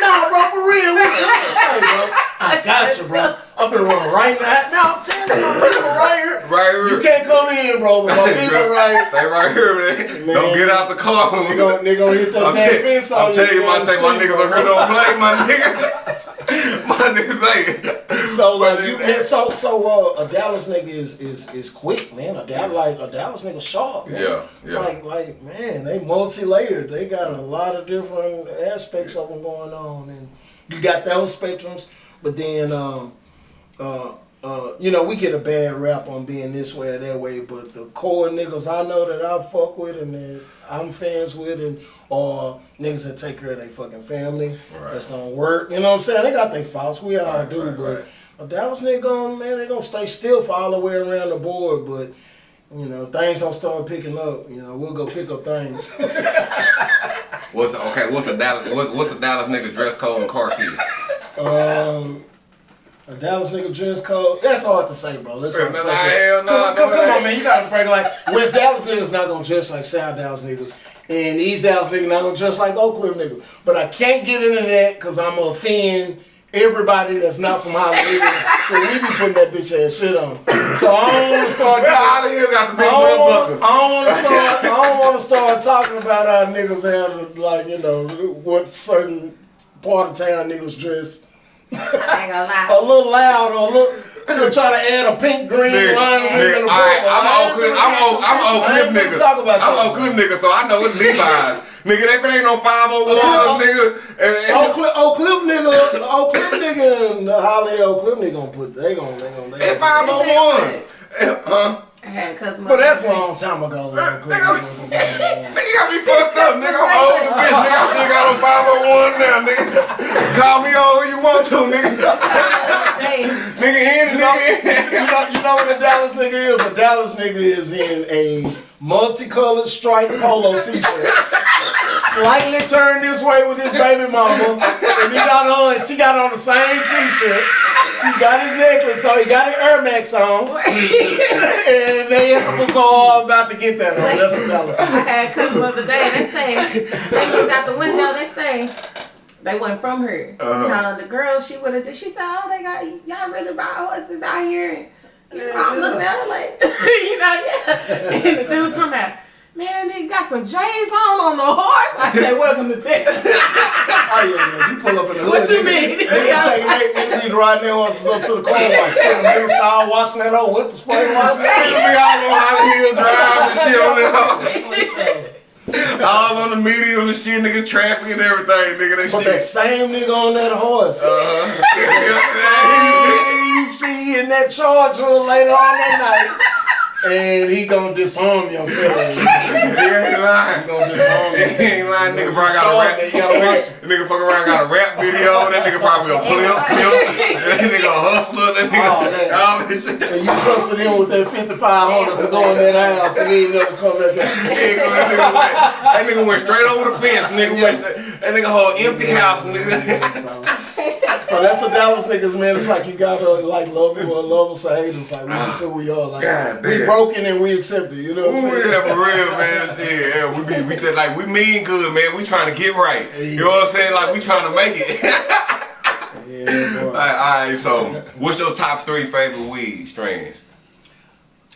nah, bro, for real. What can I say, bro? (laughs) I got you, bro. I'm finna run right now. No, I'm telling you, my people right here. Right here. You can't come in, bro. But my (laughs) people right Stay right here, man. Man. Don't get out the car. They gon' they gon' hit that I'm, back fence on I'm telling you, my down my niggas over here don't play, my nigga. (laughs) my niggas like, So like you, man, so so uh, a Dallas nigga is is is quick, man. A Dallas like a Dallas nigga sharp, man. Yeah, yeah. Like like man, they multi layered. They got a lot of different aspects of them going on, and you got those spectrums. But then, um, uh, uh, you know, we get a bad rap on being this way or that way. But the core niggas I know that I fuck with and that I'm fans with, and or niggas that take care of their fucking family, Right. that's gonna work. You know what I'm saying? They got their faults. We all Right, do, right, but. A Dallas nigga, gonna, man, they gonna stay still for all the way around the board, but you know, things don't start picking up, you know, we'll go pick up things. (laughs) what's okay? What's the Dallas? What, what's the Dallas nigga dress code and car key? um, a Dallas nigga dress code, that's hard to say, bro. Let's hard to say. hell cause- cause come on, man, you gotta break like West Dallas niggas not gonna dress like South Dallas niggas. And East Dallas niggas not gonna dress like Oakland niggas. But I can't get into that because I'm gonna offend everybody that's not from Hollywood. Cause we be putting that bitch ass shit on. So I don't wanna start Man, getting out of here got the I big don't, wanna. I don't wanna start. I don't wanna start talking about how niggas have like you know what certain part of town niggas dress I ain't gonna (laughs) a little loud or a little. They're trying to add a pink green Nigga, line nigga, in the all right. I'm I Oak ain't I'm Oak. I'm Oak Cliff nigga. Talk about I'm that. Oak Cliff nigga, so I know it's Levi's. Nigga, if it ain't no 501s, nigga. and- and- Oak Cliff, Cliff nigga, Oak Cliff nigga, and the Holly Oak Cliff nigga gonna put. They gonna, they gonna, they And gonna. 501s. Huh? I had a cousin. But that's a long time ago. Oak Nigga, nigga. Nigga got me fucked up, nigga. I'm old as bitch, nigga. I still got on 501 now, nigga. Call me old who you want to, nigga. Nigga in, You nigga in. you know, you know what a Dallas nigga is? A Dallas nigga is in a multicolored striped polo (laughs) t-shirt. Slightly turned this way with his baby mama. And he got on, she got on the same t-shirt. He got his necklace on, he got his Air Max on. (laughs) And they the bazaar about to get that on. That's a Dallas. I had a the other day. They say they looked out the window. They say they went from her. Uh-huh. The girl she would have. She said, "Oh, they got y'all really buy horses out here." I'm looking at her like, (laughs) you know, yeah. And the dude talking about. Man, that nigga got some J's on on the horse. I said, "Welcome to Texas." (laughs) Oh yeah, man. You pull up in the hood. What you nigga, mean? Nigga taking they nigga be riding their horses up to the car wash. Putting them in the style, washing that old with the spray wash. (laughs) Nigga be all on Holly Hill Drive and shit on it. All on the media and the shit, nigga, traffic and everything, nigga. That But that same nigga on that horse. Uh-huh. Same Nigga you see in that charger later on that night. And he gonna disarm you, I'm telling (laughs) you. He ain't lying. He gonna disarm you. He ain't lying. Nigga probably got a rap. man, you gotta watch it. Nigga fuck around got a rap video. That nigga probably a pimp, pimp. That nigga a hustler. That nigga Oh, man. all this shit. And you trusted him with that 5500 to go in that house and he ain't never come back out. Nigga, that, nigga went, that nigga went straight over the fence. Nigga went straight, that nigga whole empty house. Nigga. So, that's a Dallas niggas, man. It's like you gotta like love him or love us or hate us. Like we just ah. who we are. Like God we damn. broken and we accept it. You know what I'm saying? yeah, for real, (laughs) man. Shit, yeah, we be, we just like we mean good, man. We trying to get right. You know what I'm saying? Like we trying to make it. (laughs) Yeah, all boy. right, all right. So, what's your top three favorite weed strains?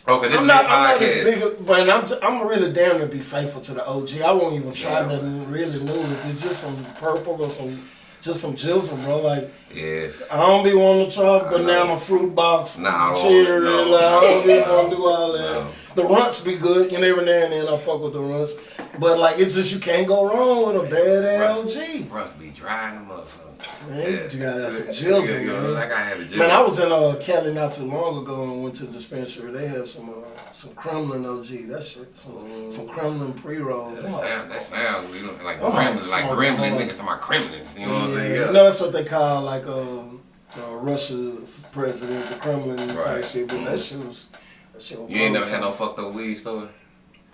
Okay, this I'm is not, I'm not as big, but I'm, I'm really down to be faithful to the OG. I won't even try Yeah. nothing really new. If it's just some purple or some, just some jizzle, bro. Like yeah. I don't be wanting to try banana fruit box, Nah, I don't cherry. want it, no. like, I don't be No. want to do all (laughs) that. No. The runts be good, you know. Every now and then I fuck with the runts, but like it's just you can't go wrong with a bad LG. Russ be dry in the motherfucker. Man, you gotta have some jills in there. Like I had a. Man, I was in uh, Cali not too long ago and went to the dispensary. They had some uh, some Kremlin OG. That shit, some some Kremlin pre rolls. That sound, that sound you know, like I'm gremlins, like gremlin niggas talking about gremlins. You know what I'm Yeah, saying? you Yeah. know that's what they call like um, uh, Russia's president, the Kremlin type shit. But that shit was that shit was. You ain't never had no fucked up weed story?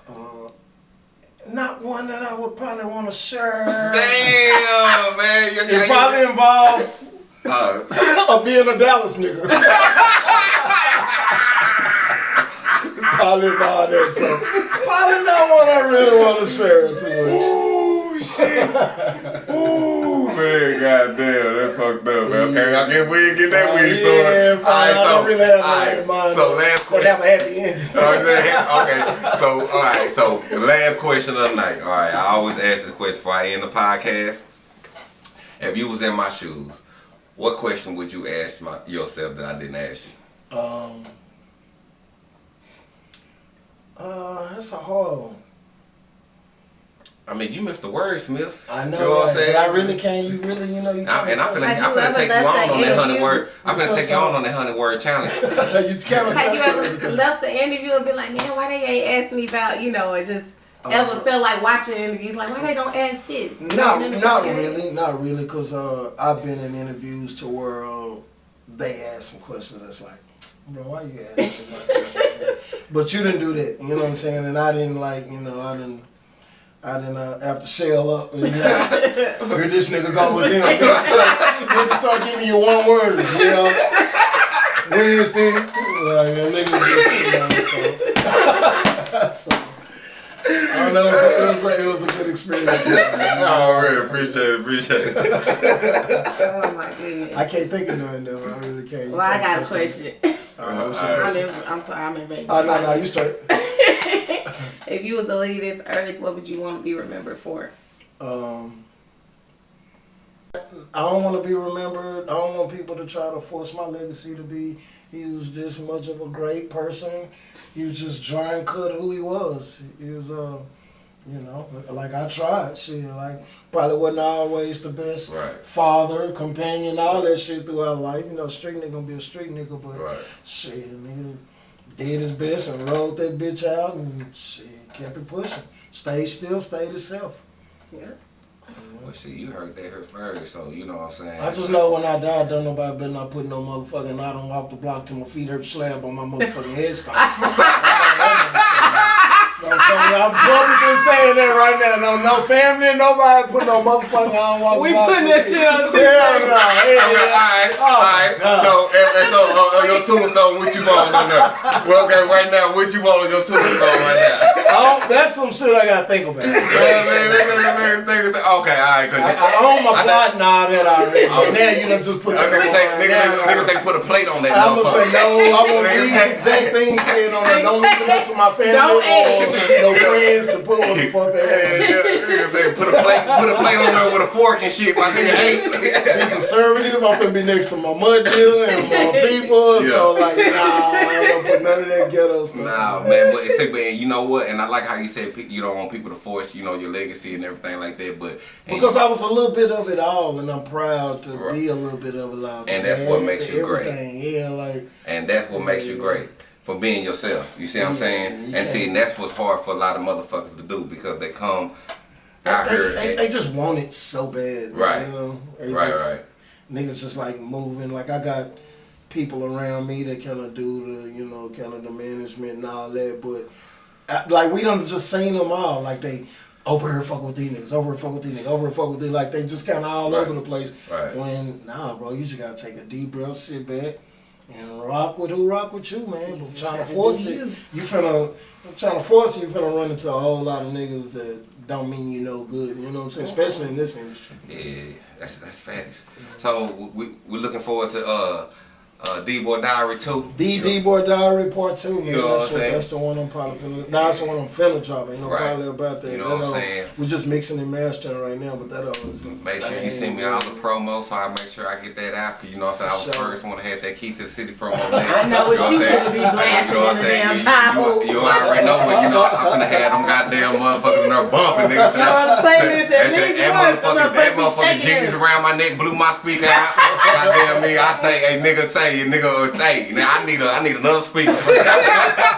Uh, not one that I would probably want to share. Damn, man. You, It probably involved uh, (laughs) being a Dallas nigga. (laughs) probably involved that. So probably not one I really want to share too much. Ooh, shit. Ooh, (laughs) man, goddamn, that fucked up, man. Okay, I guess we didn't get that Uh, weed yeah, story. fine, I don't really have all that mind. So last question. have a happy ending. okay, so all right, so the last question of the night. All right, I always ask this question before I end the podcast. If you was in my shoes, what question would you ask my, yourself that I didn't ask you? Um, uh, that's a hard one. I mean, you missed the word, Smith. I know, You know what I'm saying? I really can't. You really, you know, you I, can't. and I'm touch finna, Have I'm you finna ever take you on on that hundred word. I'm gonna take you on on- on that hundred word challenge. (laughs) you can't Have you touch ever everything. left the interview and been like, man, why they ain't ask me about, you know, it just ever felt like watching interviews, like, why they don't ask this? no not it's like, really, not really, cause uh, I've been in interviews to where uh, they ask some questions that's like, bro, why you asking that (laughs) question? But you didn't do that, you know what I'm saying? And I didn't like, you know, I didn't, I didn't uh, have to shell up. And, you know, here this nigga go with them. They just start giving you one word, you know. Wednesday, like, a nigga just, you know, so. so I don't know. It was, a, it, was a, it was a good experience. (laughs) oh, really appreciate it, appreciate it. Oh my goodness. I can't think of nothing though. I really can't. Well, I can't got a question. that. All right, what's your All right. I'm, in, I'm sorry, I'm in baby. Oh no, no, you straight. (laughs) (laughs) If you was to leave this earth, what would you want to be remembered for? Um, I don't want to be remembered. I don't want people to try to force my legacy to be. He was this much of a great person. He was just dry and cut who he was. He was, uh, you know, like I tried. Shit, like probably wasn't always the best Right. father, companion, all that shit throughout life. You know, street nigga gonna be a street nigga, but Right. shit, nigga did his best and rode that bitch out and shit kept it pushing. Stayed still, stayed himself. Yeah. Well, shit, you heard that here first, so you know what I'm saying. I just know when I die, don't nobody better not put no motherfucking I don't walk the block till my feet hurt slab on my motherfucking headstone. (laughs) I'm publicly saying that right now. No, no family, nobody put no motherfucking I don't We putting that shit on feet- Hell no. Hell Okay, yeah. alright, Oh, alright. So, and, and so uh, on your tombstone, what you want on there? Well, okay, right now, what you want on your tombstone right now? Oh, that's some shit I gotta think about. Yeah, man, Okay, alright, cause I, I own my plot and all that already. Oh. Now you done just put Uh, that niggas on say, niggas, now niggas, say put a plate on that I'm gonna say no. I want Niggas these say- exact things said on there. Don't (laughs) leave it up to my family Don't no friends to put what the fuck they Yeah, want. yeah, niggas say put a plate, put a plate on there with a fork and shit. My nigga ate. Be conservative. I'm gonna be next to my mud dealer and my (laughs) people. So like, nah, I don't put none of that ghetto stuff. Nah, man, but it's but you know what? And I like how you said you don't want people to force, you know, your legacy and everything like that. But Because I was a little bit of it all, and I'm proud to Right. be a little bit of it all. And that's what makes you great. Yeah, like and that's what makes you Yeah. great for being yourself. You see what I'm saying? yeah. And see, and that's what's hard for a lot of motherfuckers to do because they come out they, here. they, and- they just want it so bad, Right. You know, They right, just- right. niggas just like moving. Like I got people around me that kind of do the, you know, kind of the management and all that. But I, like we done just seen them all. Like they over here fuck with these niggas, over here fuck with these niggas, over here fuck with these like they just kinda all Right. over the place. Right. When nah bro, you just gotta take a deep breath, sit back. And rock with who rock with you, man. But trying to force it, you. you finna trying to force it, you finna run into a whole lot of niggas that don't mean you no good. You know what I'm saying? Especially in this industry. Yeah, that's that's facts. So we we're looking forward to uh uh D Boy Diary 2. The D Boy Diary Part Two, man. You know what that's, I'm saying? that's the one I'm probably finna. Nah, that's the one I'm finna drop. Ain't no Right. probably about that. You know That what I'm all- saying? We're just mixing and mastering right now, but that all is. Make sure you send me all the promos so I make sure I get that out. Cause you know what I'm saying? I was sure. first one to have that key to the city promo. (laughs) Man. I know what you I'm saying? be blasting You know what I'm in the saying? damn You- Bible. You, you already know what, you know, I'm gonna have them goddamn motherfuckers in there bumping, nigga. (laughs) Y'all on the playlist at That, least that, once. motherfucking, that motherfucking shaking jeans around my neck blew my speaker out. Goddamn me, I say, hey nigga say, nigga or stay. Now I need a, I need another speaker for. (laughs)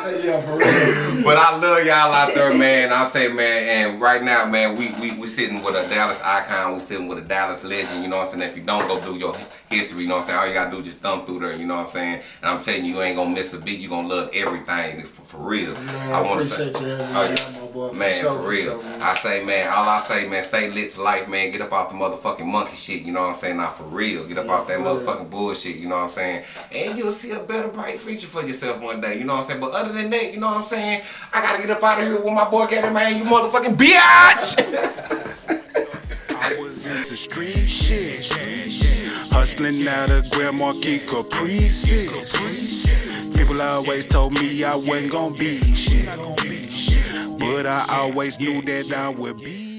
Yeah, for real. But I love y'all out there, man. I say, man, and right now, man, we we we sitting with a Dallas icon. We sitting with a Dallas legend. You know what I'm saying? If you don't go do your history, you know what I'm saying? All you gotta do is just thumb through there. You know what I'm saying? And I'm telling you, you ain't gonna miss a beat. You gonna love everything for, for real. Man, I wanna appreciate say, you having me Oh, my boy. For Man, sure, for for real. sure, man. I say, man, all I say, man, stay lit to life, man. Get up off the motherfucking monkey shit, you know what I'm saying? Not for real. Get up Yeah, off that for motherfucking bullshit, you know what I'm saying? And you'll see a better, bright future for yourself one day, you know what I'm saying? But other than that, you know what I'm saying? I gotta get up out of here with my boy Gator, man, you motherfucking bitch! (laughs) I was into street shit. Hustling out of Grand Marquis Caprices. People always told me I wasn't gonna be shit. But I always knew that I would be